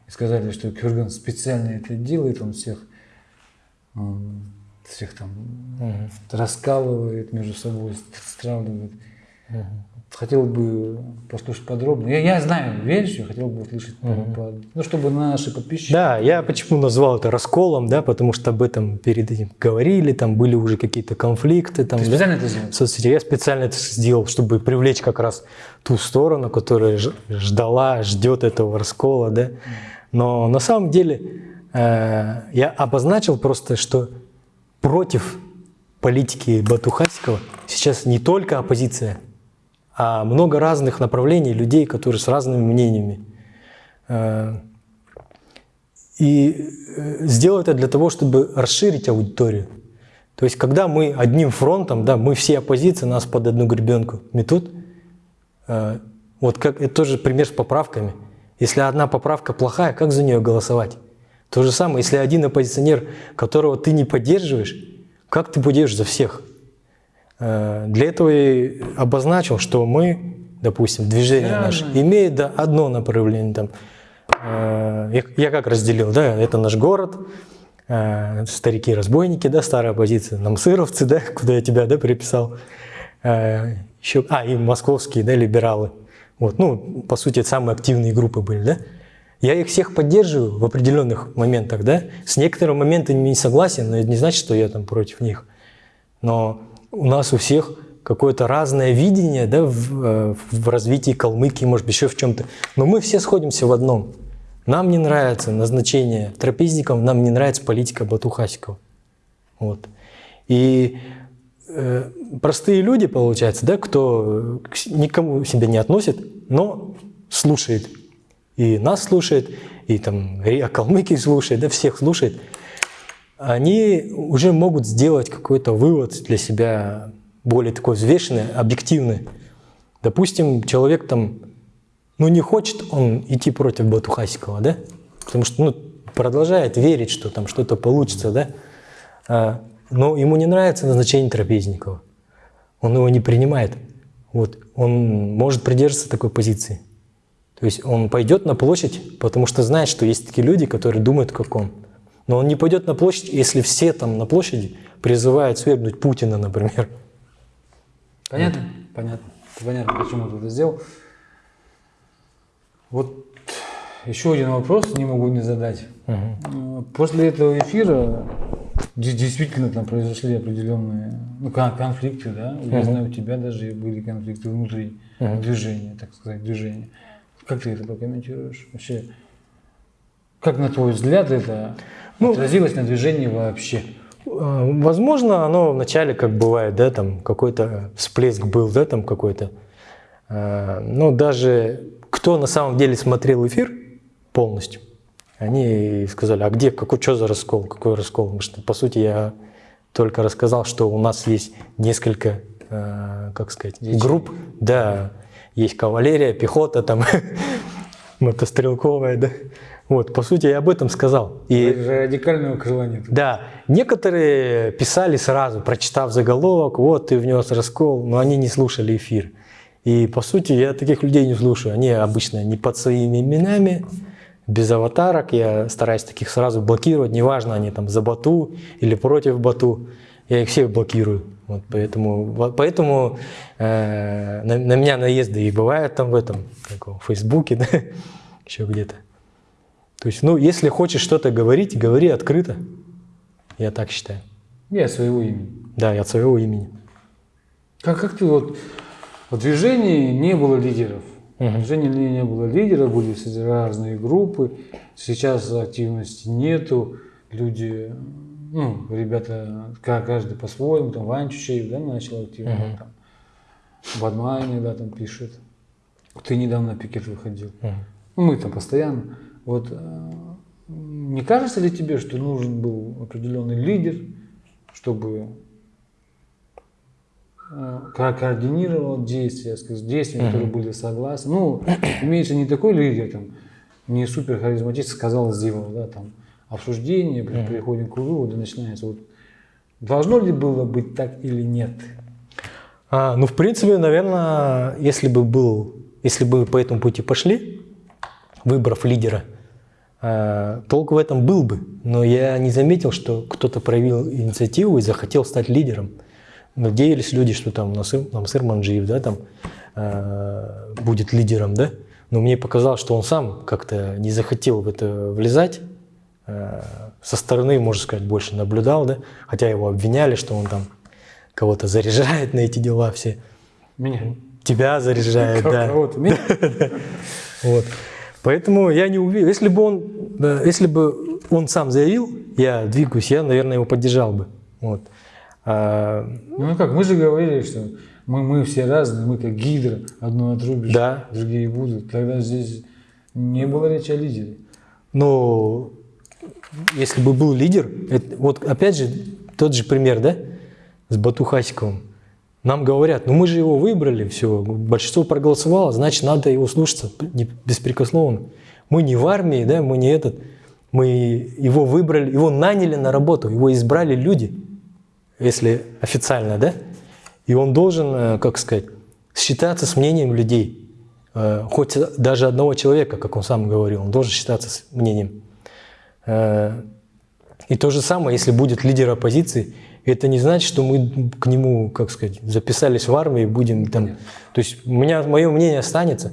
и сказали, что Кюрган специально это делает, он всех он всех там раскалывает между собой, стравливает. Хотел бы послушать подробно. Я, я знаю версию, хотел бы услышать, по- по- ну, чтобы наши подписчики... Да, я почему назвал это расколом, да, потому что об этом перед этим говорили, там были уже какие-то конфликты. Там, Ты да, специально это сделал? в соцсетях. Я специально это сделал, чтобы привлечь как раз ту сторону, которая ждала, ждет этого раскола, да. Но на самом деле э, я обозначил просто, что против политики Батухасикова сейчас не только оппозиция, а много разных направлений людей, которые с разными мнениями. Э, И э, сделал это для того, чтобы расширить аудиторию. То есть, когда мы одним фронтом, да, мы все оппозиция, нас под одну гребенку метут, вот как это тоже пример с поправками. Если одна поправка плохая, как за нее голосовать? То же самое, если один оппозиционер, которого ты не поддерживаешь, как ты будешь за всех? Э, Для этого и обозначил, что мы, допустим, движение Реально. наше имеет да, одно направление. Там, Э, я, я как разделил, да, это наш город, э, старики-разбойники, да, старая оппозиция, намсыровцы, да, [laughs] куда я тебя, да, приписал, Э, еще, а, и московские, да, либералы. Вот, ну, по сути, это самые активные группы были, да. Я их всех поддерживаю в определенных моментах, да. С некоторыми моментами не согласен, но это не значит, что я там против них. Но у нас у всех какое-то разное видение да, в, э, в развитии Калмыкии, может быть, еще в чем-то. Но мы все сходимся в одном. Нам не нравится назначение трапезников, нам не нравится политика Бату Хасикова. Вот. И э, простые люди, получается, да, кто никому себя не относит, но слушает. И нас слушает, и там Риа Калмыкии слушает, да, всех слушает. Они уже могут сделать какой-то вывод для себя более такой взвешенный, объективный. Допустим, человек там, ну не хочет он идти против Бату Хасикова, да? Потому что ну, продолжает верить, что там что-то получится, да? Но ему не нравится назначение Трапезникова. Он его не принимает. Вот. Он может придерживаться такой позиции. То есть он пойдет на площадь, потому что знает, что есть такие люди, которые думают, как он. Но он не пойдет на площадь, если все там на площади призывают свергнуть Путина, например. Понятно? Понятно. Понятно, почему ты это сделал. Вот еще один вопрос не могу не задать. Э, После этого эфира действительно там произошли определенные ну, кон- конфликты, да? Я знаю, у тебя даже были конфликты внутри движения, так сказать, движения. Как ты это прокомментируешь? Вообще, как на твой взгляд это отразилось на движении вообще? А, Возможно, оно вначале, как бывает, да, там какой-то всплеск был, да, там какой-то. А, Но даже кто на самом деле смотрел эфир полностью, они сказали, а где, какой, что за раскол, какой раскол? Потому что, по сути, я только рассказал, что у нас есть несколько, а, как сказать, групп, да, есть кавалерия, пехота, там, [laughs] мотострелковая, да. Вот, по сути, я об этом сказал. И Радикального крыла нет. да, некоторые писали сразу, прочитав заголовок, вот ты внес раскол, но они не слушали эфир. И по сути я таких людей не слушаю. Они обычно не под своими именами, без аватарок. Я стараюсь таких сразу блокировать, неважно, они там за Бату или против Бату. Я их всех блокирую. Вот поэтому поэтому э, на, на меня наезды и бывают там в этом, как в Фейсбуке, [laughs] да, еще где-то. То есть, ну, если хочешь что-то говорить, говори открыто. Я так считаю. Я своего имени. Да, и от своего имени. Как, как ты вот в движении не было лидеров. Движении ли- не было лидеров, были разные группы. Сейчас активности нету. Люди, ну, ребята, ка- каждый по-своему, там Вань Чучеев, да, начал активно, там, Бадма иногда там пишет. Ты недавно на пикет выходил. Ну, мы там постоянно. Вот э, не кажется ли тебе, что нужен был определенный лидер, чтобы координировал действия, действия, которые были согласны. Ну, имеется не такой лидер, там, не супер харизматичный, сказал, сделал, да, там, обсуждение, при- приходим к выводу, начинается. Вот, должно ли было быть так или нет? А, ну, в принципе, наверное, если бы был, если бы по этому пути пошли, выбрав лидера, а, толк в этом был бы. Но я не заметил, что кто-то проявил инициативу и захотел стать лидером. Надеялись люди, что там Насыр, Намсыр Манджиев, да, там а, будет лидером, да. Но мне показалось, что он сам как-то не захотел в это влезать. А, Со стороны, можно сказать, больше наблюдал, да. Хотя его обвиняли, что он там кого-то заряжает на эти дела все. Меня. Тебя заряжает, да. [laughs] Кого-то меня? [laughs] Вот. Поэтому я не уверен. Если бы он, если бы он сам заявил, я двигаюсь, я, наверное, его поддержал бы. Вот. А, Ну как, мы же говорили, что мы, мы все разные, мы как гидра, одно отрубишь, Да. другие будут. Тогда здесь не было речи о лидере. но если бы был лидер, это- вот опять же тот же пример, да, с Бату Хасиковым. Нам говорят, ну мы же его выбрали, все, большинство проголосовало, значит надо его слушаться беспрекословно. Мы не в армии, да, мы не этот, Мы его выбрали, его наняли на работу, его избрали люди, если официально, да? И он должен, э, как сказать, считаться с мнением людей. Э, Хоть даже одного человека, как он сам говорил, он должен считаться с мнением. Э, И то же самое, если будет лидер оппозиции, это не значит, что мы к нему, как сказать, записались в армию и будем там... То есть у меня, мое мнение останется.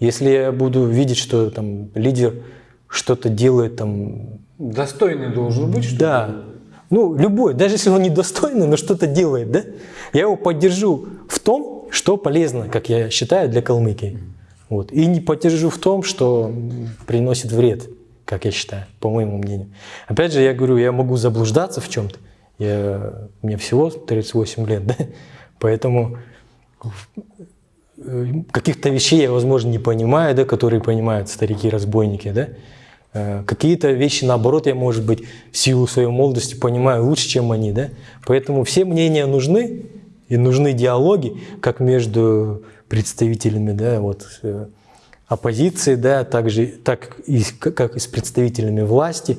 Если я буду видеть, что там лидер что-то делает там Достойный должен быть, что да. Ну, любой, даже если он недостойный, но что-то делает, да? Я его поддержу в том, что полезно, как я считаю, для Калмыкии. Вот. И не поддержу в том, что приносит вред, как я считаю, по моему мнению. Опять же, я говорю, я могу заблуждаться в чем-то. Я, мне всего 38 лет, да? Поэтому э, каких-то вещей я, возможно, не понимаю, да, которые понимают старики-разбойники, да. Э, Какие-то вещи, наоборот, я, может быть, в силу своей молодости понимаю лучше, чем они, да. Поэтому все мнения нужны, и нужны диалоги, как между представителями, да, вот, э, оппозиции, да, также, так и, как и с представителями власти.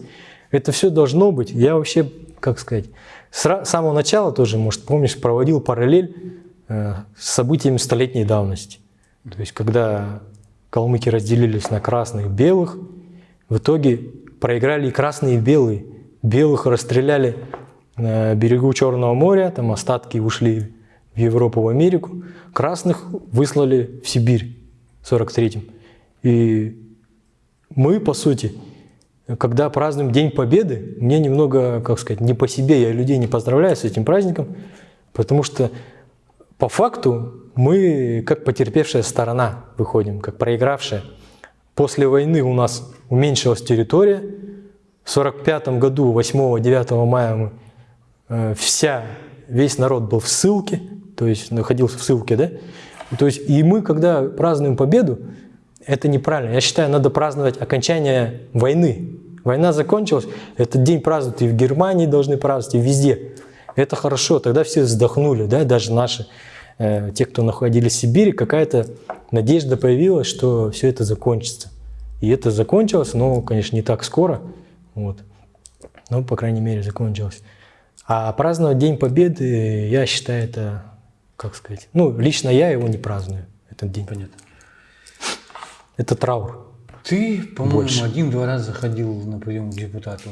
Это все должно быть. Я вообще, как сказать, с самого начала тоже, может, помнишь, проводил параллель э, с событиями столетней давности. То есть, когда калмыки разделились на красных и белых, в итоге проиграли и красные, и белые. Белых расстреляли на берегу Черного моря, там остатки ушли в Европу, в Америку. Красных выслали в Сибирь в 43-м. И мы, по сути, когда празднуем День Победы, мне немного, как сказать, не по себе, я людей не поздравляю с этим праздником, потому что по факту мы как потерпевшая сторона выходим, как проигравшая. После войны у нас уменьшилась территория. В 45 году, 8-9 мая, мы, э, вся, весь народ был в ссылке, то есть находился в ссылке, да? То есть и мы, когда празднуем победу, это неправильно. Я считаю, надо праздновать окончание войны. Война закончилась, этот день празднуют и в Германии должны праздновать, и везде. Это хорошо, тогда все вздохнули, да, даже наши, э, те, кто находились в Сибири, какая-то надежда появилась, что все это закончится. И это закончилось, но, конечно, не так скоро, вот. но, по крайней мере, закончилось. А праздновать День Победы, я считаю, это, как сказать, ну, лично я его не праздную, этот день. Понятно. Это траур. Ты, по-моему, один-два раза заходил на прием к депутату.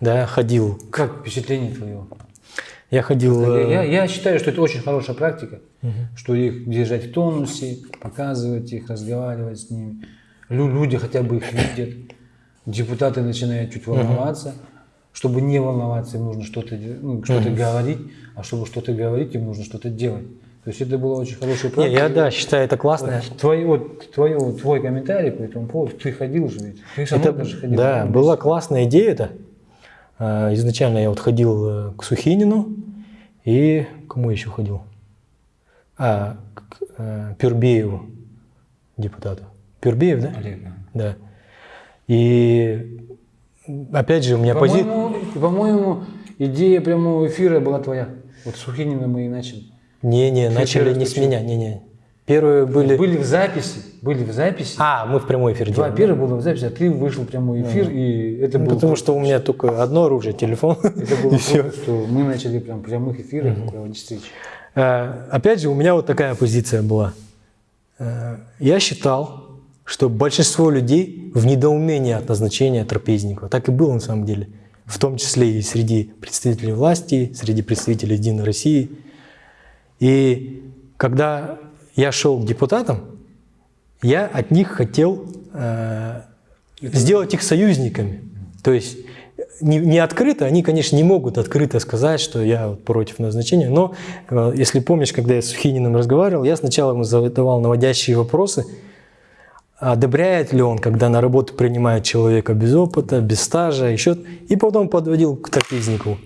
Да, ходил. Как впечатление твое? Я ходил... Я, э, я- считаю, что это очень хорошая практика, что их держать в тонусе, показывать их, разговаривать с ними. Лю- люди хотя бы их [laughs] видят. Депутаты начинают чуть волноваться. Чтобы не волноваться, им нужно что-то ну, что говорить, а чтобы что-то говорить, им нужно что-то делать. То есть это была очень хорошая практика. я, да, считаю, это классно. Твой, вот, твой, твой комментарий по этому поводу, ты ходил же ведь. Ты мной Это, даже ходил. да, была классная идея это. А, Изначально я вот ходил э, к Сухинину и к кому еще ходил? А, к э, Пюрбееву, депутату. Пюрбеев, да? Олег, да. Да. И опять же у меня позиция... По-моему, идея прямого эфира была твоя. Вот с Сухинина мы и начали. Не-не, начали не с меня, не-не. Первые были... Были в записи, были в записи. А, мы в прямой эфир Два делали. первых было в записи, а ты вышел в прямой эфир, и это Ну, было потому что у меня только одно оружие, телефон. [laughs] это было [laughs] и что мы начали прям прямых эфирах проводить встречи. Э, Опять же, у меня вот такая позиция была. Э, Я считал, что большинство людей в недоумении от назначения Трапезникова. Так и было на самом деле. В том числе и среди представителей власти, среди представителей Единой России. И когда я шел к депутатам, я от них хотел э, сделать их союзниками. То есть не, не открыто, они, конечно, не могут открыто сказать, что я против назначения, но э, если помнишь, когда я с Сухининым разговаривал, я сначала ему задавал наводящие вопросы, одобряет ли он, когда на работу принимает человека без опыта, без стажа, еще, и потом подводил к трапезнику.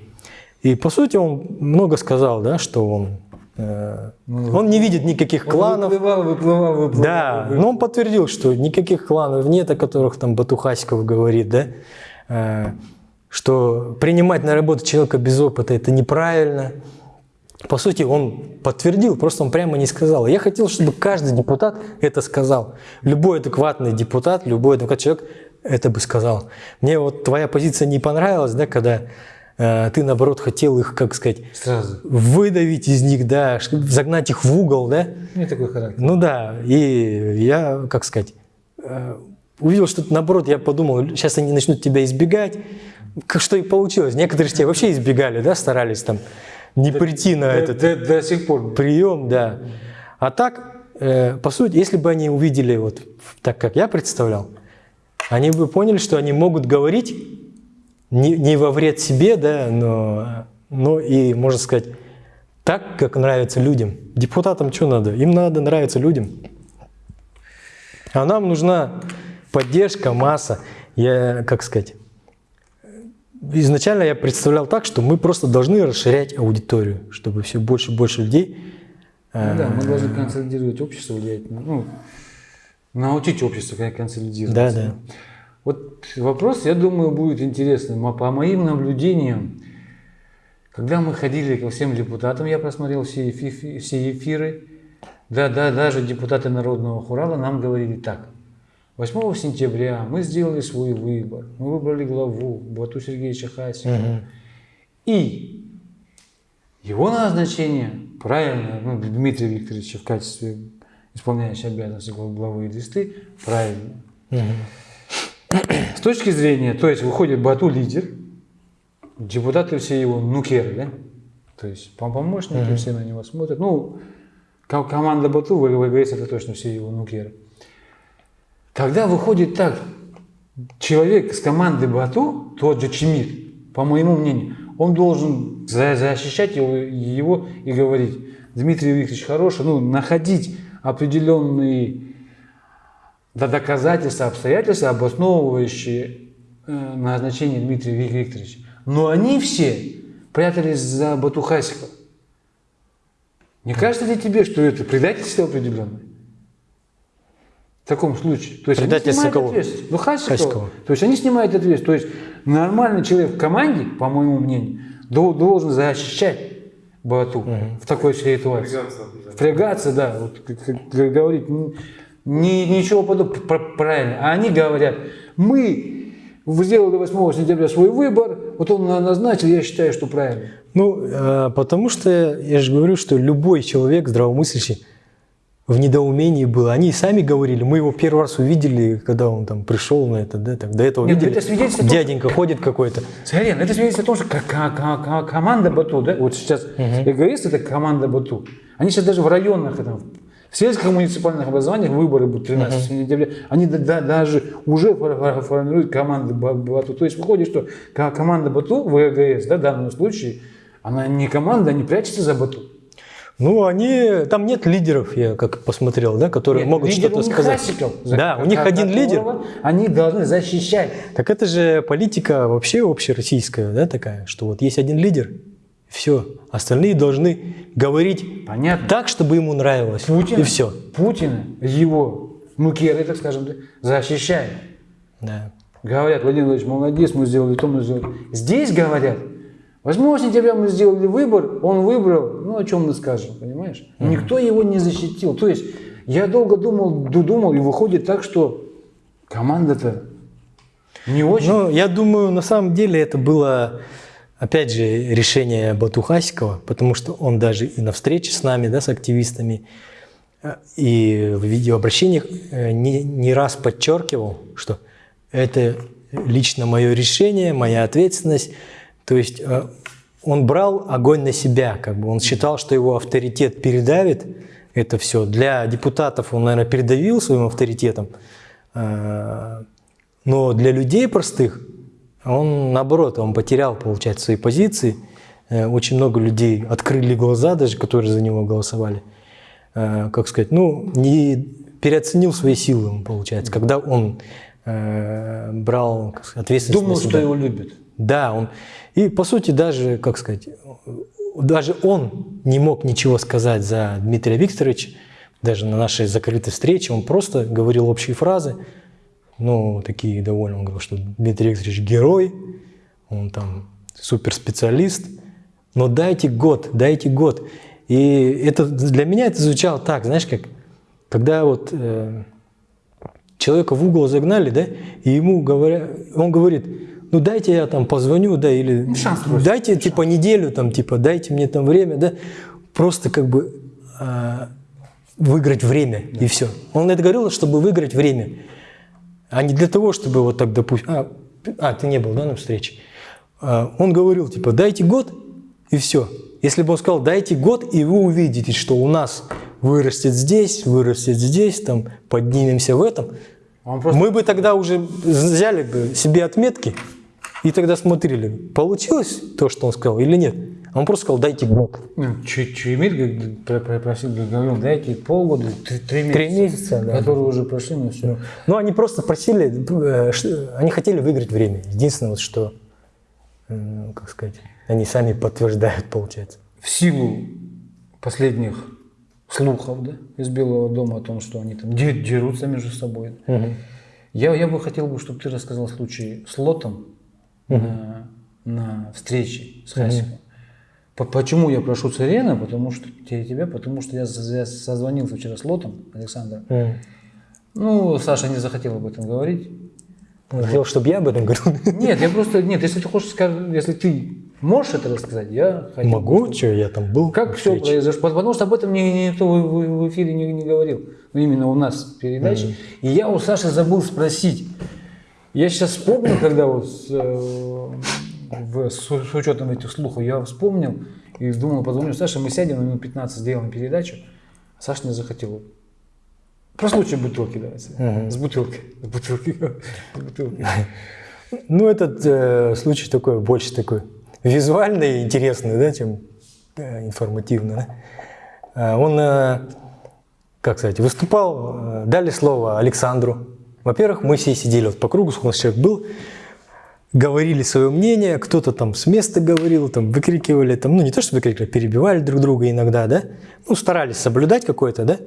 И по сути он много сказал, да, что он, э, он не видит никаких кланов, Выплывал, выплывал, выплывал. да, но он подтвердил, что никаких кланов нет, о которых там Батухасиков говорит, да, Э, что принимать на работу человека без опыта – это неправильно. По сути, он подтвердил, просто он прямо не сказал. Я хотел, чтобы каждый депутат это сказал. Любой адекватный депутат, любой адекватный человек это бы сказал. Мне вот твоя позиция не понравилась, да, когда ты, наоборот, хотел их, как сказать, Сразу. выдавить из них, да, загнать их в угол, да. У меня такой характер. Ну да, и я, как сказать, э, увидел, что наоборот, я подумал, сейчас они начнут тебя избегать, как что и получилось. Некоторые же тебя вообще избегали, да, старались там не прийти на До, этот до- до сих пор. прием, да. А так, э, по сути, если бы они увидели вот так, как я представлял, они бы поняли, что они могут говорить не, не во вред себе, да, но, но и, можно сказать, так, как нравится людям. Депутатам что надо? Им надо нравиться людям. А нам нужна поддержка, масса. Я, как сказать, изначально я представлял так, что мы просто должны расширять аудиторию, чтобы все больше и больше людей Ну да, мы должны консолидировать общество, влиять, на- ну, научить общество кон- консолидироваться. Да, да. Вот вопрос, я думаю, будет интересным. А По моим наблюдениям, когда мы ходили ко всем депутатам, я просмотрел все, эфи- все эфиры, да, да, даже депутаты Народного хурала нам говорили так. 8 сентября мы сделали свой выбор. Мы выбрали главу Бату Сергеевича Хасикова. И его назначение, правильно, ну, Дмитрия Викторовича в качестве исполняющего обязанности главы Листы, правильно. С точки зрения, то есть выходит Бату лидер, депутаты все его нукеры, да? То есть пом- помощники все на него смотрят. Ну, ко- команда Бату, ВГС это точно все его нукеры. Когда выходит так, человек с команды Бату, тот же Чемир, по моему мнению, он должен за- защищать его, его и говорить, Дмитрий Викторович хороший, ну, находить определенные до доказательства, обстоятельства, обосновывающие э, назначение Дмитрия Вик- Викторовича. Но они все прятались за Батухасикова. Не кажется ли тебе, что это предательство определенное? В таком случае. То есть они Предательство снимают кого? ответственность. Ну, Хасикова. Хасикова. То есть они снимают ответственность. То есть нормальный человек в команде, по моему мнению, дол- должен защищать Бату в такой ситуации. Впрягаться, да, вот, как, как- как говорить, н- ни, ничего подобного, Пр- правильно. А они говорят, мы сделали 8 сентября свой выбор, вот он на- назначил, я считаю, что правильно. Ну, э, потому что я же говорю, что любой человек здравомыслящий в недоумении был. Они сами говорили, мы его первый раз увидели, когда он там пришел на это, да, так, до этого Нет, видели. это свидетельство Дяденька ходит какой-то. Сарен, это свидетельствует о том, что ко- ко- ко- ко- команда Бату, да, вот сейчас эгоисты это команда Бату. Они сейчас даже в районах, там, в сельских муниципальных образованиях выборы будут 13 сентября, они да- да- даже уже фор- фор- формируют команды Ба- Бату. То есть выходит, что ко- команда Бату в ЭГС, да, в данном случае, она не команда, они прячутся за Бату. Ну, они, там нет лидеров, я как посмотрел, да, которые Нет, могут что-то сказать. Хасиков, Да, у них один лидер. Они должны защищать. Так это же политика вообще общероссийская, да, такая, что вот есть один лидер, все, остальные должны говорить Понятно. так, чтобы ему нравилось, Путин, и все. Путина, его нукеры, так скажем, да, защищают. Да. Говорят, Владимир Владимирович, молодец, мы сделали то, мы сделали. Здесь говорят, 8 сентября мы сделали выбор, он выбрал, ну о чем мы скажем, понимаешь? Никто его не защитил. То есть я долго думал, ду- думал, и выходит так, что команда-то не очень. Ну, я думаю, на самом деле это было, опять же, решение Батухасикова, потому что он даже и на встрече с нами, да, с активистами, э, и в видеообращениях э, не, не раз подчеркивал, что это лично мое решение, моя ответственность. То есть э, он брал огонь на себя, как бы он считал, что его авторитет передавит это все. Для депутатов он, наверное, передавил своим авторитетом, но для людей простых он, наоборот, он потерял, получается, свои позиции. Э, Очень много людей открыли глаза, даже которые за него голосовали. Э, Как сказать, ну, не переоценил свои силы, получается, когда он э, брал сказать, ответственность Думал, что его любят. Да, он и по сути даже, как сказать, даже он не мог ничего сказать за Дмитрия Викторовича, даже на нашей закрытой встрече, он просто говорил общие фразы, ну, такие довольно, он говорил, что Дмитрий Викторович герой, он там суперспециалист, но дайте год, дайте год. И это для меня это звучало так, знаешь, как когда вот э, человека в угол загнали, да, и ему говорят, он говорит, ну дайте я там позвоню, да, или шанс просит. дайте типа неделю, там, типа дайте мне там время, да, просто как бы а, выиграть время и все. Он это говорил, чтобы выиграть время, а не для того, чтобы вот так допустим. А, а, ты не был, да, на встрече? А, он говорил, типа, дайте год и все. Если бы он сказал, дайте год, и вы увидите, что у нас вырастет здесь, вырастет здесь, там, поднимемся в этом, Он просто мы бы тогда уже взяли бы себе отметки и тогда смотрели, получилось то, что он сказал или нет. Он просто сказал, дайте год. Ну, про- просил, говорил, дайте полгода, три, месяца, Три месяца, да. которые уже прошли, ну все. Ну, они просто просили, э, они хотели выиграть время. Единственное, вот что, э, как сказать, они сами подтверждают, получается. В силу последних слухов да, из Белого дома о том, что они там де- дерутся между собой, я, я бы хотел, бы, чтобы ты рассказал случай с Лотом на, на встрече с Хасиком. По- Почему я прошу Царена? Потому что те- тебя, потому что я, созвонился вчера с Лотом Александром. Мгм. Ну, Саша не захотел об этом говорить. Он хотел, чтобы я об этом говорил. Нет, я просто, нет, если ты хочешь сказать, если ты можешь это рассказать, я хотел Могу, чтобы- что я там был. Как все произошло? Потому что об этом ни- никто в, эфире не, не говорил. Ну, именно у нас в передаче. И я у Саши забыл спросить. Я сейчас вспомнил, когда вот э, в- с, с учетом этих слухов, я вспомнил и думал, позвоню Саше, мы сядем на минут 15, сделаем передачу. А Саша не захотел. Про случай бутылки давайте. С бутылкой. С бутылкой. С бутылкой. Ну, этот э, случай такой, больше такой визуальный и интересный, да, чем э, информативный. да. А, Он, э, как сказать, выступал, э, дали слово Александру. Во-первых, мы все сидели вот по кругу, сколько у нас человек был, говорили свое мнение, кто-то там с места говорил, там выкрикивали, там, ну не то, что выкрикивали, перебивали друг друга иногда, да, ну старались соблюдать какое-то, да.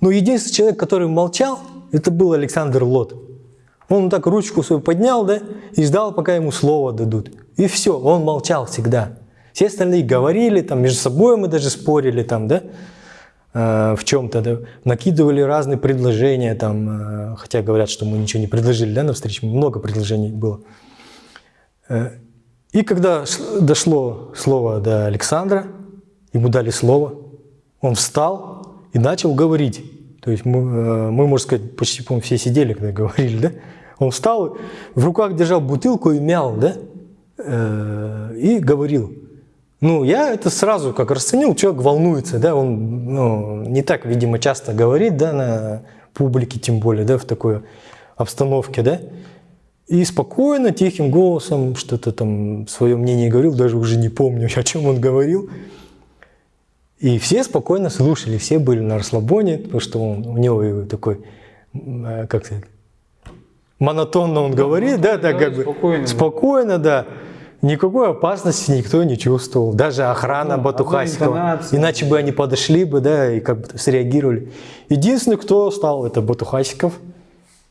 Но единственный человек, который молчал, это был Александр Лот. Он так ручку свою поднял, да, и ждал, пока ему слово дадут. И все, он молчал всегда. Все остальные говорили, там между собой мы даже спорили, там, да, э, в чем-то, да, накидывали разные предложения, там, э, хотя говорят, что мы ничего не предложили, да, на встрече, много предложений было. Э, И когда дошло слово до Александра, ему дали слово, он встал и начал говорить. То есть мы, э, мы можно сказать, почти, по все сидели, когда [laughs] говорили, да? Он встал, в руках держал бутылку и мял, да? Э, И говорил. Ну, я это сразу как расценил, человек волнуется, да, он ну, не так, видимо, часто говорит, да, на публике, тем более, да, в такой обстановке, да. И спокойно, тихим голосом что-то там свое мнение говорил, даже уже не помню, [laughs] о чем он говорил. И все спокойно слушали, все были на расслабоне, потому что он, у него такой, э, как сказать, монотонно он говорит, да, так да, как бы спокойно, да. спокойно, да. Никакой опасности никто не чувствовал, даже охрана Ну, Батухасикова. Иначе бы они подошли бы, да, и как бы среагировали. Единственный, кто стал, это Батухасиков.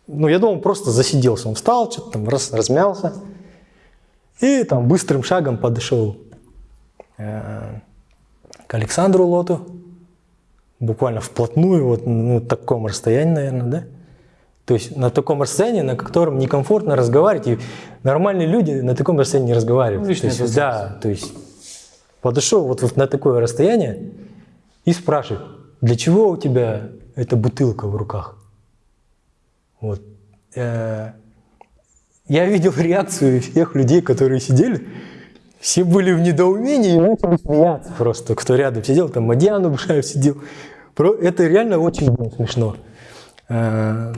Ну, я думал, просто засиделся. Он встал, что-то там раз, размялся. И там быстрым шагом подошел э, к Александру Лоту. Буквально вплотную, вот ну, на таком расстоянии, наверное, да? То есть на таком расстоянии, на котором некомфортно разговаривать. И нормальные люди на таком расстоянии не разговаривают. Ну, то есть, да, то есть подошел вот, вот на такое расстояние и спрашивает, для чего у тебя эта бутылка в руках? Вот. Э, Я видел реакцию всех людей, которые сидели. Все были в недоумении и начали смеяться просто. Кто рядом сидел, там Мадьян Убшаев сидел. Это реально очень было смешно. Э,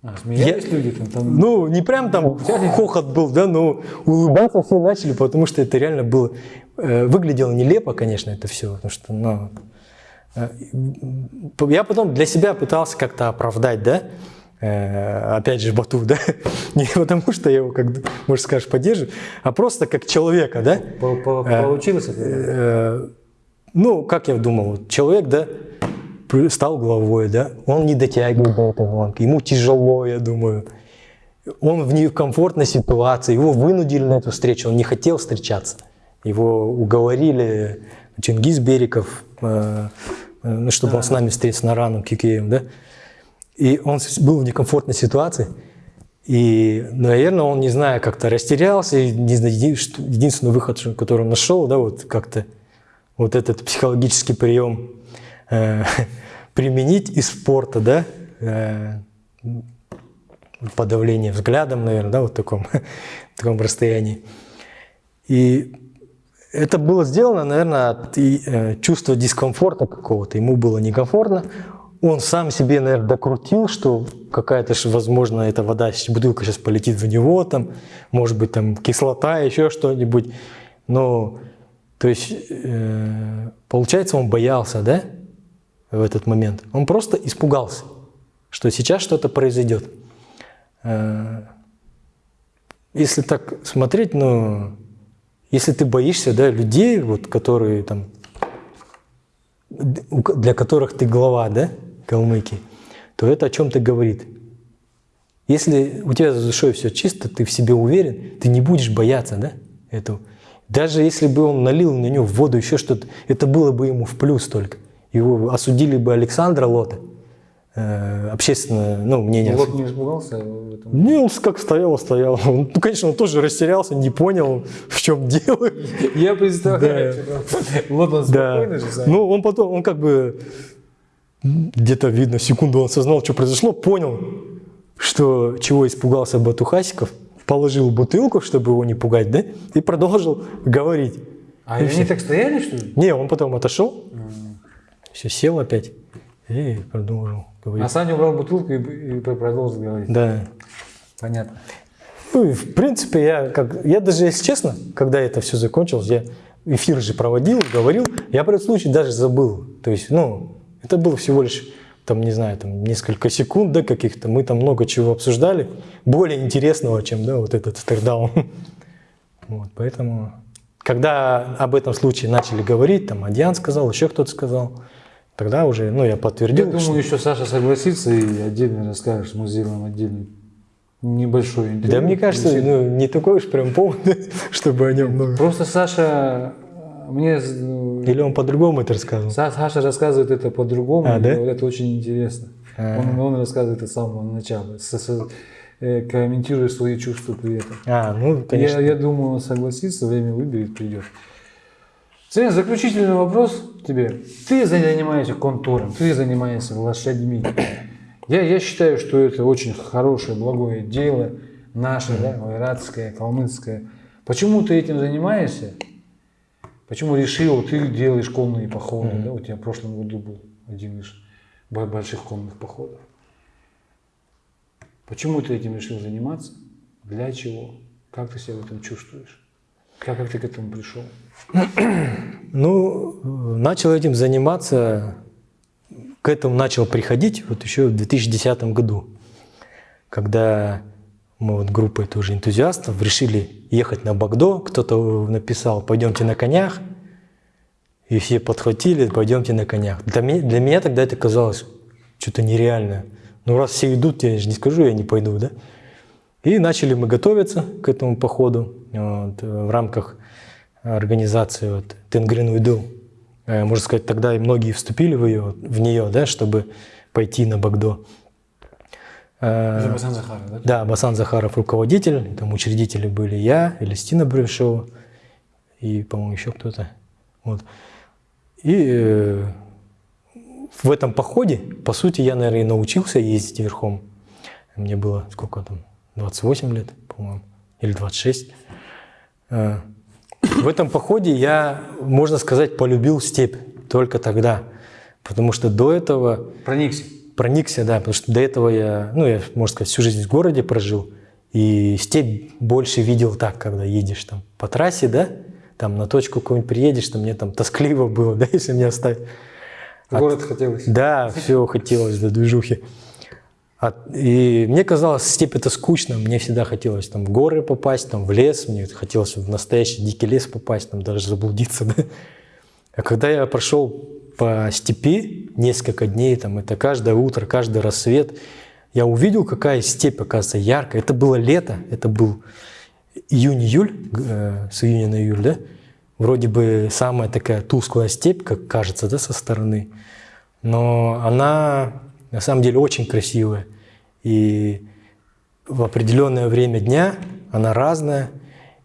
А, смеялись Я- люди там? там ну, не прям там хохот был, да, но улыбаться все начали, потому что это реально было... э, Выглядело нелепо, конечно, это все, потому что, ну... Я потом для себя пытался как-то оправдать, да, опять же, Бату, да, [laughs] не потому что я его, как, может, скажешь, поддерживаю, а просто как человека, да, по- по- э, получилось это? Э, ну, как я думал, человек, да, стал главой, да, он не дотягивает до этой гонки, ему тяжело, я думаю. Он в некомфортной ситуации, его вынудили на эту встречу, он не хотел встречаться. Его уговорили Чингис Бериков, э, э, ну, чтобы он с нами встретился на ранном кикеем, да. И он был в некомфортной ситуации. И, наверное, он, не знаю, как-то растерялся. И, не знаю, единственный выход, который он нашел, да, вот как-то вот этот психологический прием э, [laughs] применить из спорта, да, э, подавление взглядом, наверное, да, вот в таком, [laughs] в таком расстоянии. И это было сделано, наверное, от э, чувства дискомфорта какого-то. Ему было некомфортно. Он сам себе, наверное, докрутил, что какая-то, возможно, эта вода, бутылка сейчас полетит в него, там, может быть, там кислота, еще что-нибудь. Но, то есть, э, получается, он боялся, да, в этот момент. Он просто испугался, что сейчас что-то произойдет. Э, Если так смотреть, ну, если ты боишься, да, людей, вот, которые там, для которых ты глава, да, Калмыкии, то это о чем-то говорит. Если у тебя за душой все чисто, ты в себе уверен, ты не будешь бояться, да, этого. Даже если бы он налил на него в воду еще что-то, это было бы ему в плюс только. Его осудили бы Александра Лота, э, общественное, ну, мнение. Лот не испугался этом? Не, он как стоял, стоял. Он, ну, конечно, он тоже растерялся, не понял, [laughs] в чем дело. Я представляю. Вот он Да. спокойно же сам. Ну, он потом, он как бы где-то видно, секунду он осознал, что произошло, понял, что чего испугался Батухасиков, положил бутылку, чтобы его не пугать, да, и продолжил говорить. А они так стояли, что ли? Не, он потом отошел, все, сел опять и продолжил говорить. А Саня убрал бутылку и, и продолжил говорить. Да. Понятно. Ну, и в принципе, я, как, я даже, если честно, когда это все закончилось, я эфир же проводил, говорил, я про этот случай даже забыл. То есть, ну, это было всего лишь, там, не знаю, там, несколько секунд, да, каких-то. Мы там много чего обсуждали, более интересного, чем, да, вот этот стердаун. [laughs] Вот, поэтому, когда об этом случае начали говорить, там, Адьян сказал, еще кто-то сказал, тогда уже, ну, я Я подтвердил, что- думаю, еще Саша согласится и отдельно расскажешь, мы сделаем отдельный небольшой интервью. Да мне кажется, ну, не такой уж прям повод, [laughs] чтобы о нем много. Просто Саша мне э, Или он по-другому это рассказывал? Са- Саша рассказывает это по-другому, А, да? говорят, очень интересно. А. Он, он рассказывает это с самого начала, с- с- э, комментируя свои чувства при этом. А, ну, конечно. Я, я думаю, он согласится, время выберет, придет. Цен, заключительный вопрос тебе. Ты занимаешься контуром, ты занимаешься лошадьми. Я, я считаю, что это очень хорошее, благое дело, наше, да, айратское, калмыцкое. Почему ты этим занимаешься? Почему решил, ты делаешь конные походы, да, у тебя в прошлом году был один из бо- больших конных походов. Почему ты этим решил заниматься? Для чего? Как ты себя в этом чувствуешь? Как, как ты к этому пришел? [clears throat] Ну, начал этим заниматься, к этому начал приходить вот еще в 2010 году, когда мы вот группой тоже энтузиастов решили ехать на Багдо, кто-то написал «пойдемте на конях», и все подхватили «пойдемте на конях». Для меня, для меня тогда это казалось что-то нереальное. Ну, раз все идут, я же не скажу, я не пойду, да? И начали мы готовиться к этому походу вот, э, в рамках организации вот, Тенгрин Уйду. Э, Можно сказать, тогда и многие вступили в, ее, в нее, да, чтобы пойти на Багдо. Э, Басан Захаров, да? Да, Басан Захаров руководитель, там учредители были я, Элистина Брюшева и, по-моему, еще кто-то. Вот. И э, в этом походе, по сути, я, наверное, и научился ездить верхом. Мне было сколько там, 28 лет, по-моему, или 26. Э, В этом походе я, можно сказать, полюбил степь только тогда. Потому что до этого Проникся. Проникся, да, потому что до этого я, ну, я, можно сказать, всю жизнь в городе прожил, и степь больше видел так, когда едешь там по трассе, да, там на точку какую-нибудь приедешь, там мне там тоскливо было, [laughs] да, если меня оставить. В город хотелось. Да, все хотелось до движухи. А- и мне казалось, степь это скучно, мне всегда хотелось там в горы попасть, там в лес, мне хотелось в настоящий дикий лес попасть, там даже заблудиться, [laughs] да. А когда я прошел по степи несколько дней, там это каждое утро, каждый рассвет, я увидел, какая степь, оказывается, яркая. Это было лето, это был июнь-июль, э, с июня на июль, да? Вроде бы самая такая тусклая степь, как кажется, да, со стороны. Но она на самом деле очень красивая. И в определенное время дня она разная.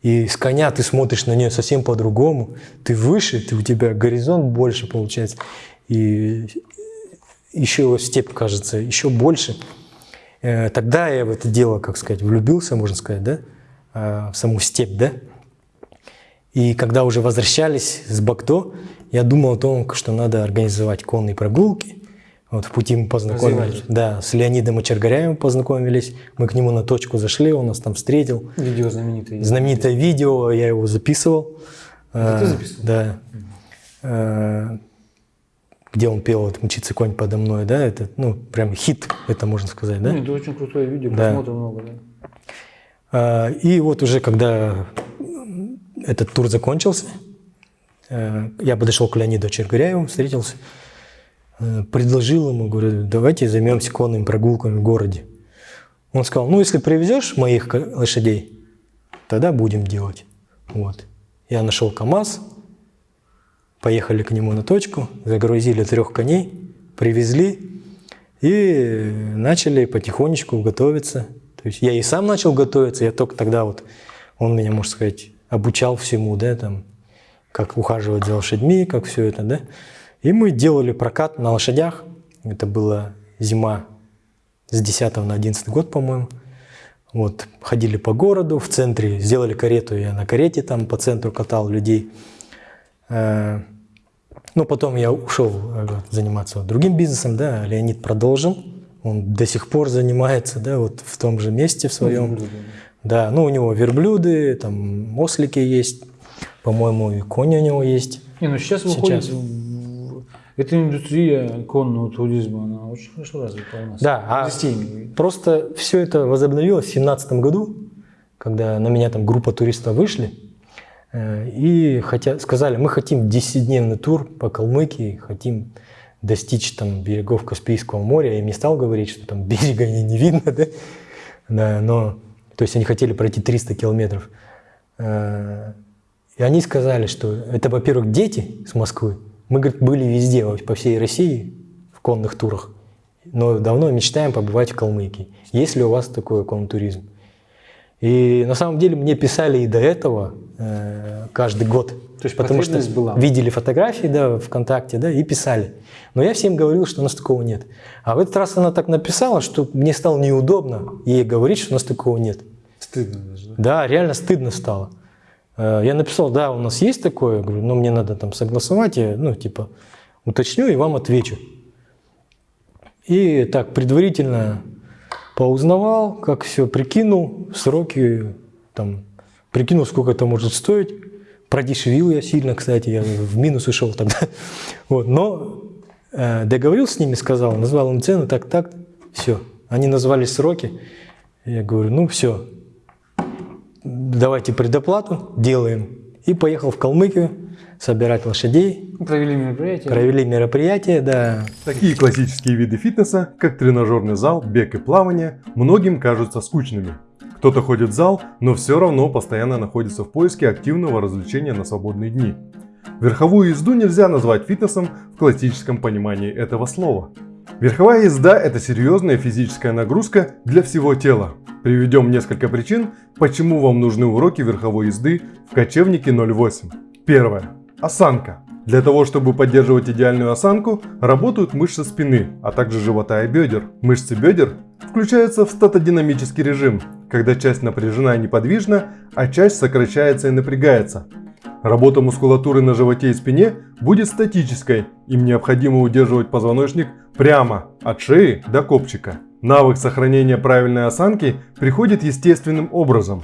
И с коня ты смотришь на нее совсем по-другому. Ты выше, ты, у тебя горизонт больше получается. И еще степь кажется еще больше. Э, Тогда я в это дело, как сказать, влюбился, можно сказать, да, а, в саму степь, да. И когда уже возвращались с Бакто, я думал о том, что надо организовать конные прогулки. Вот в пути мы познакомились. Развивались. Да, с Леонидом Очергаряем познакомились. Мы к нему на точку зашли, он нас там встретил. Видео знаменитое. Знаменитое видео, я его записывал. Это ты Э, записывал? Да. Э, Где он пел вот «Мчится конь подо мной», да, это, ну, прям хит, это можно сказать, да? Ну, это очень крутое видео, Да. просмотров много, да. А, И вот уже когда этот тур закончился, э, я подошел к Леониду Чергаряеву, встретился, э, предложил ему, говорю, давайте займемся конными прогулками в городе. Он сказал, ну, если привезешь моих лошадей, тогда будем делать. Вот. Я нашел КАМАЗ, поехали к нему на точку, загрузили трех коней, привезли и начали потихонечку готовиться. То есть я и сам начал готовиться, я только тогда вот, он меня, можно сказать, обучал всему, да, там, как ухаживать за лошадьми, как все это, да. И мы делали прокат на лошадях. Это была зима с 10 на 11 год, по-моему. Вот, ходили по городу, в центре, сделали карету, я на карете там по центру катал людей. Э, Ну, потом я ушел э, заниматься другим бизнесом, да, Леонид продолжил. Он до сих пор занимается, да, вот в том же месте в своем. Верблюды, Да, ну у него верблюды, там ослики есть, по-моему, и кони у него есть. Не, ну сейчас выходит, в- эта индустрия конного туризма, она очень хорошо развита у нас. Да, а просто все это возобновилось в 2017 году, когда на меня там группа туристов вышли, э, и хотя, сказали, мы хотим 10-дневный тур по Калмыкии, хотим достичь там берегов Каспийского моря. Я им не стал говорить, что там берега не, не видно, да? да, но, то есть они хотели пройти 300 километров. Э, И они сказали, что это, во-первых, дети с Москвы. Мы, говорит, были везде, по всей России в конных турах, но давно мечтаем побывать в Калмыкии. Есть ли у вас такой конный туризм? И на самом деле мне писали и до этого э, каждый год. То есть потому что была. видели фотографии да, ВКонтакте да, и писали. Но я всем говорил, что у нас такого нет. А в этот раз она так написала, что мне стало неудобно ей говорить, что у нас такого нет. Стыдно даже, да? Да, реально стыдно стало. Э, Я написал, да, у нас есть такое, говорю, но мне надо там согласовать, я, ну, типа, уточню и вам отвечу. И так предварительно поузнавал, как все, прикинул сроки, там, прикинул, сколько это может стоить. Продешевил я сильно, кстати, я в минус ушел тогда. [laughs] Вот, но э, договорился с ними, сказал, назвал им цену, так, так, все. Они назвали сроки. Я говорю, ну все, давайте предоплату, делаем. И поехал в Калмыкию собирать лошадей. Провели мероприятие. Провели мероприятие, да. Такие классические виды фитнеса, как тренажерный зал, бег и плавание, многим кажутся скучными. Кто-то ходит в зал, но все равно постоянно находится в поиске активного развлечения на свободные дни. Верховую езду нельзя назвать фитнесом в классическом понимании этого слова. Верховая езда – это серьезная физическая нагрузка для всего тела. Приведем несколько причин, почему вам нужны уроки верховой езды в кочевнике 08. Первое. Осанка. Для того, чтобы поддерживать идеальную осанку, работают мышцы спины, а также живота и бедер. Мышцы бедер включаются в статодинамический режим, когда часть напряжена и неподвижна, а часть сокращается и напрягается. Работа мускулатуры на животе и спине будет статической, им необходимо удерживать позвоночник прямо от шеи до копчика. Навык сохранения правильной осанки приходит естественным образом.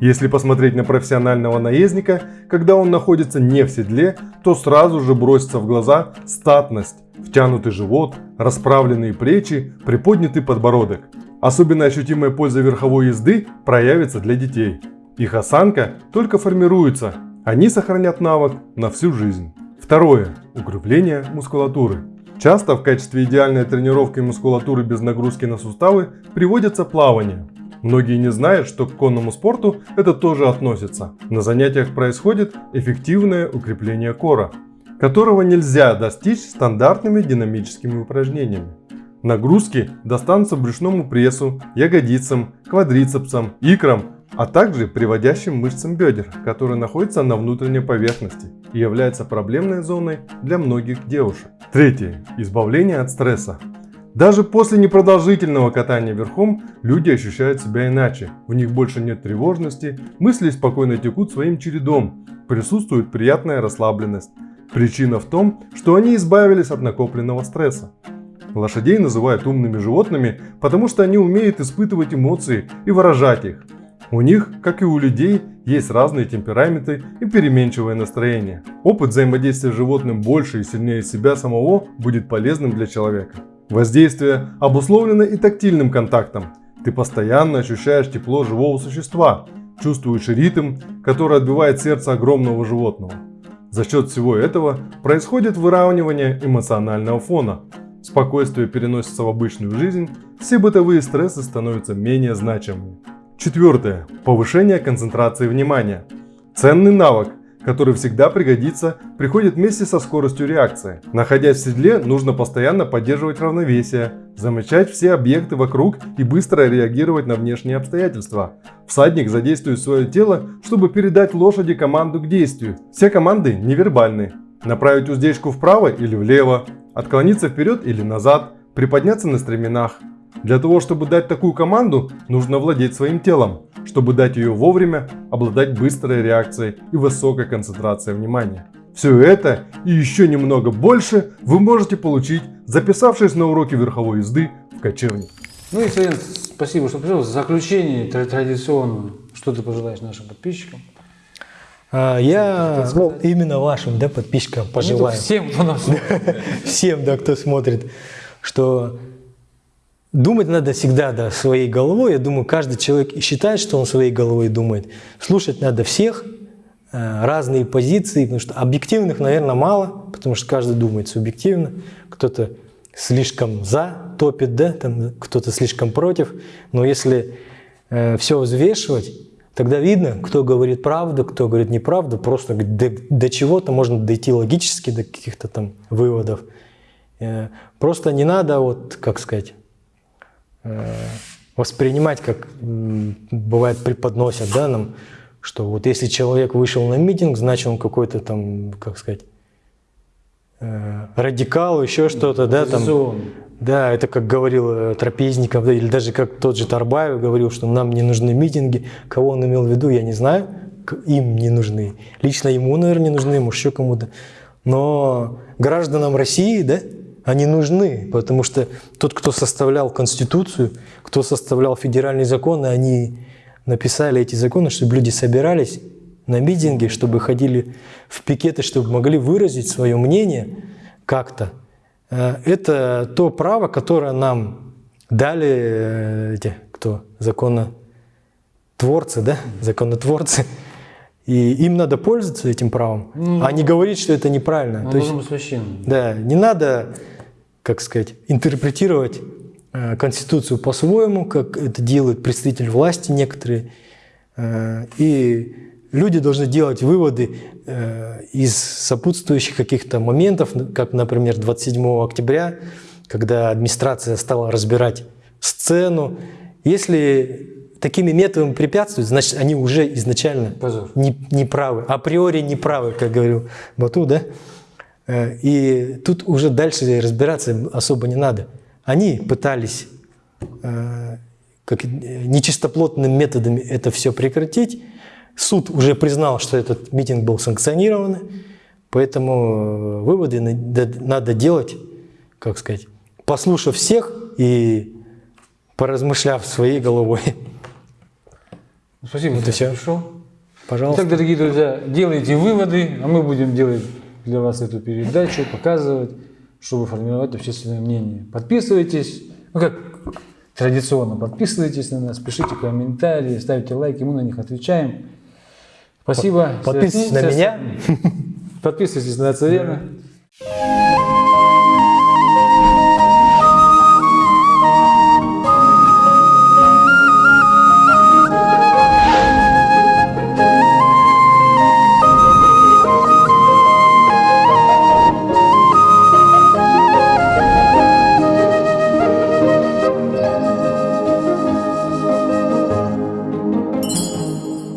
Если посмотреть на профессионального наездника, когда он находится не в седле, то сразу же бросится в глаза статность, втянутый живот, расправленные плечи, приподнятый подбородок. Особенно ощутимая польза верховой езды проявится для детей. Их осанка только формируется, они сохранят навык на всю жизнь. Второе. Укрепление мускулатуры. Часто в качестве идеальной тренировки мускулатуры без нагрузки на суставы приводится плавание. Многие не знают, что к конному спорту это тоже относится. На занятиях происходит эффективное укрепление кора, которого нельзя достичь стандартными динамическими упражнениями. Нагрузки достанутся брюшному прессу, ягодицам, квадрицепсам, икрам, а также приводящим мышцам бедер, которые находятся на внутренней поверхности и являются проблемной зоной для многих девушек. Третье. Избавление от стресса. Даже после непродолжительного катания верхом люди ощущают себя иначе. В них больше нет тревожности, мысли спокойно текут своим чередом, присутствует приятная расслабленность. Причина в том, что они избавились от накопленного стресса. Лошадей называют умными животными, потому что они умеют испытывать эмоции и выражать их. У них, как и у людей, есть разные темпераменты и переменчивое настроение. Опыт взаимодействия с животным больше и сильнее себя самого будет полезным для человека. Воздействие обусловлено и тактильным контактом. Ты постоянно ощущаешь тепло живого существа, чувствуешь ритм, который отбивает сердце огромного животного. За счет всего этого происходит выравнивание эмоционального фона. Спокойствие переносится в обычную жизнь, все бытовые стрессы становятся менее значимыми. Четвертое. Повышение концентрации внимания. Ценный навык, который всегда пригодится, приходит вместе со скоростью реакции. Находясь в седле, нужно постоянно поддерживать равновесие, замечать все объекты вокруг и быстро реагировать на внешние обстоятельства. Всадник задействует свое тело, чтобы передать лошади команду к действию. Все команды невербальны. Направить уздечку вправо или влево, отклониться вперед или назад, приподняться на стременах. Для того, чтобы дать такую команду, нужно владеть своим телом. Чтобы дать ее вовремя, обладать быстрой реакцией и высокой концентрацией внимания. Все это и еще немного больше вы можете получить, записавшись на уроки верховой езды в кочевне. Ну и, Савин, спасибо, что пришел. В заключение тра- традиционно, что ты пожелаешь нашим подписчикам? А, я ну, именно вашим да, подписчикам только пожелаю, Всем, кто нас [laughs] всем, да, кто смотрит, что думать надо всегда да, своей головой. Я думаю, каждый человек и считает, что он своей головой думает. Слушать надо всех, э, разные позиции, потому что объективных, наверное, мало, потому что каждый думает субъективно. Кто-то слишком за топит, да, кто-то слишком против. Но если все взвешивать, тогда видно, кто говорит правду, кто говорит неправду. Просто до, до чего-то можно дойти логически, до каких-то там выводов. Э, Просто не надо, вот, как сказать, э, воспринимать, как бывает преподносят, да, нам, что вот если человек вышел на митинг, значит он какой-то там, как сказать, э, радикал, еще что-то, да, там. Да, это как говорил э, Трапезников, да, или даже как тот же Тарбаев говорил, что нам не нужны митинги. Кого он имел в виду, я не знаю. Им не нужны. Лично ему, наверное, не нужны, может, еще кому-то. Но гражданам России, да, они нужны, потому что тот, кто составлял Конституцию, кто составлял федеральные законы, они написали эти законы, чтобы люди собирались на митинги, чтобы ходили в пикеты, чтобы могли выразить свое мнение как-то. Э, Это то право, которое нам дали э, эти, кто, законотворцы, да, законотворцы. И им надо пользоваться этим правом, а не говорить, что это неправильно. Он То есть- должен быть священным. да, не надо, как сказать, интерпретировать э, Конституцию по-своему, как это делают представители власти некоторые. Э, и люди должны делать выводы э, из сопутствующих каких-то моментов, как, например, 27 октября, когда администрация стала разбирать сцену. Если такими методами препятствуют, значит, они уже изначально Позор. не, не правы, априори не правы, как говорил Бату, да? Э, И тут уже дальше разбираться особо не надо. Они пытались э, как, э, нечистоплотными методами это все прекратить. Суд уже признал, что этот митинг был санкционирован, поэтому выводы надо делать, как сказать, послушав всех и поразмышляв своей головой. Спасибо, Вот и всё. пришел. Пожалуйста. Итак, дорогие друзья, делайте выводы, а мы будем делать для вас эту передачу, показывать, чтобы формировать общественное мнение. Подписывайтесь, ну как традиционно, подписывайтесь на нас, пишите комментарии, ставьте лайки, мы на них отвечаем. Спасибо. Подписывайтесь на меня. Подписывайтесь на Царена.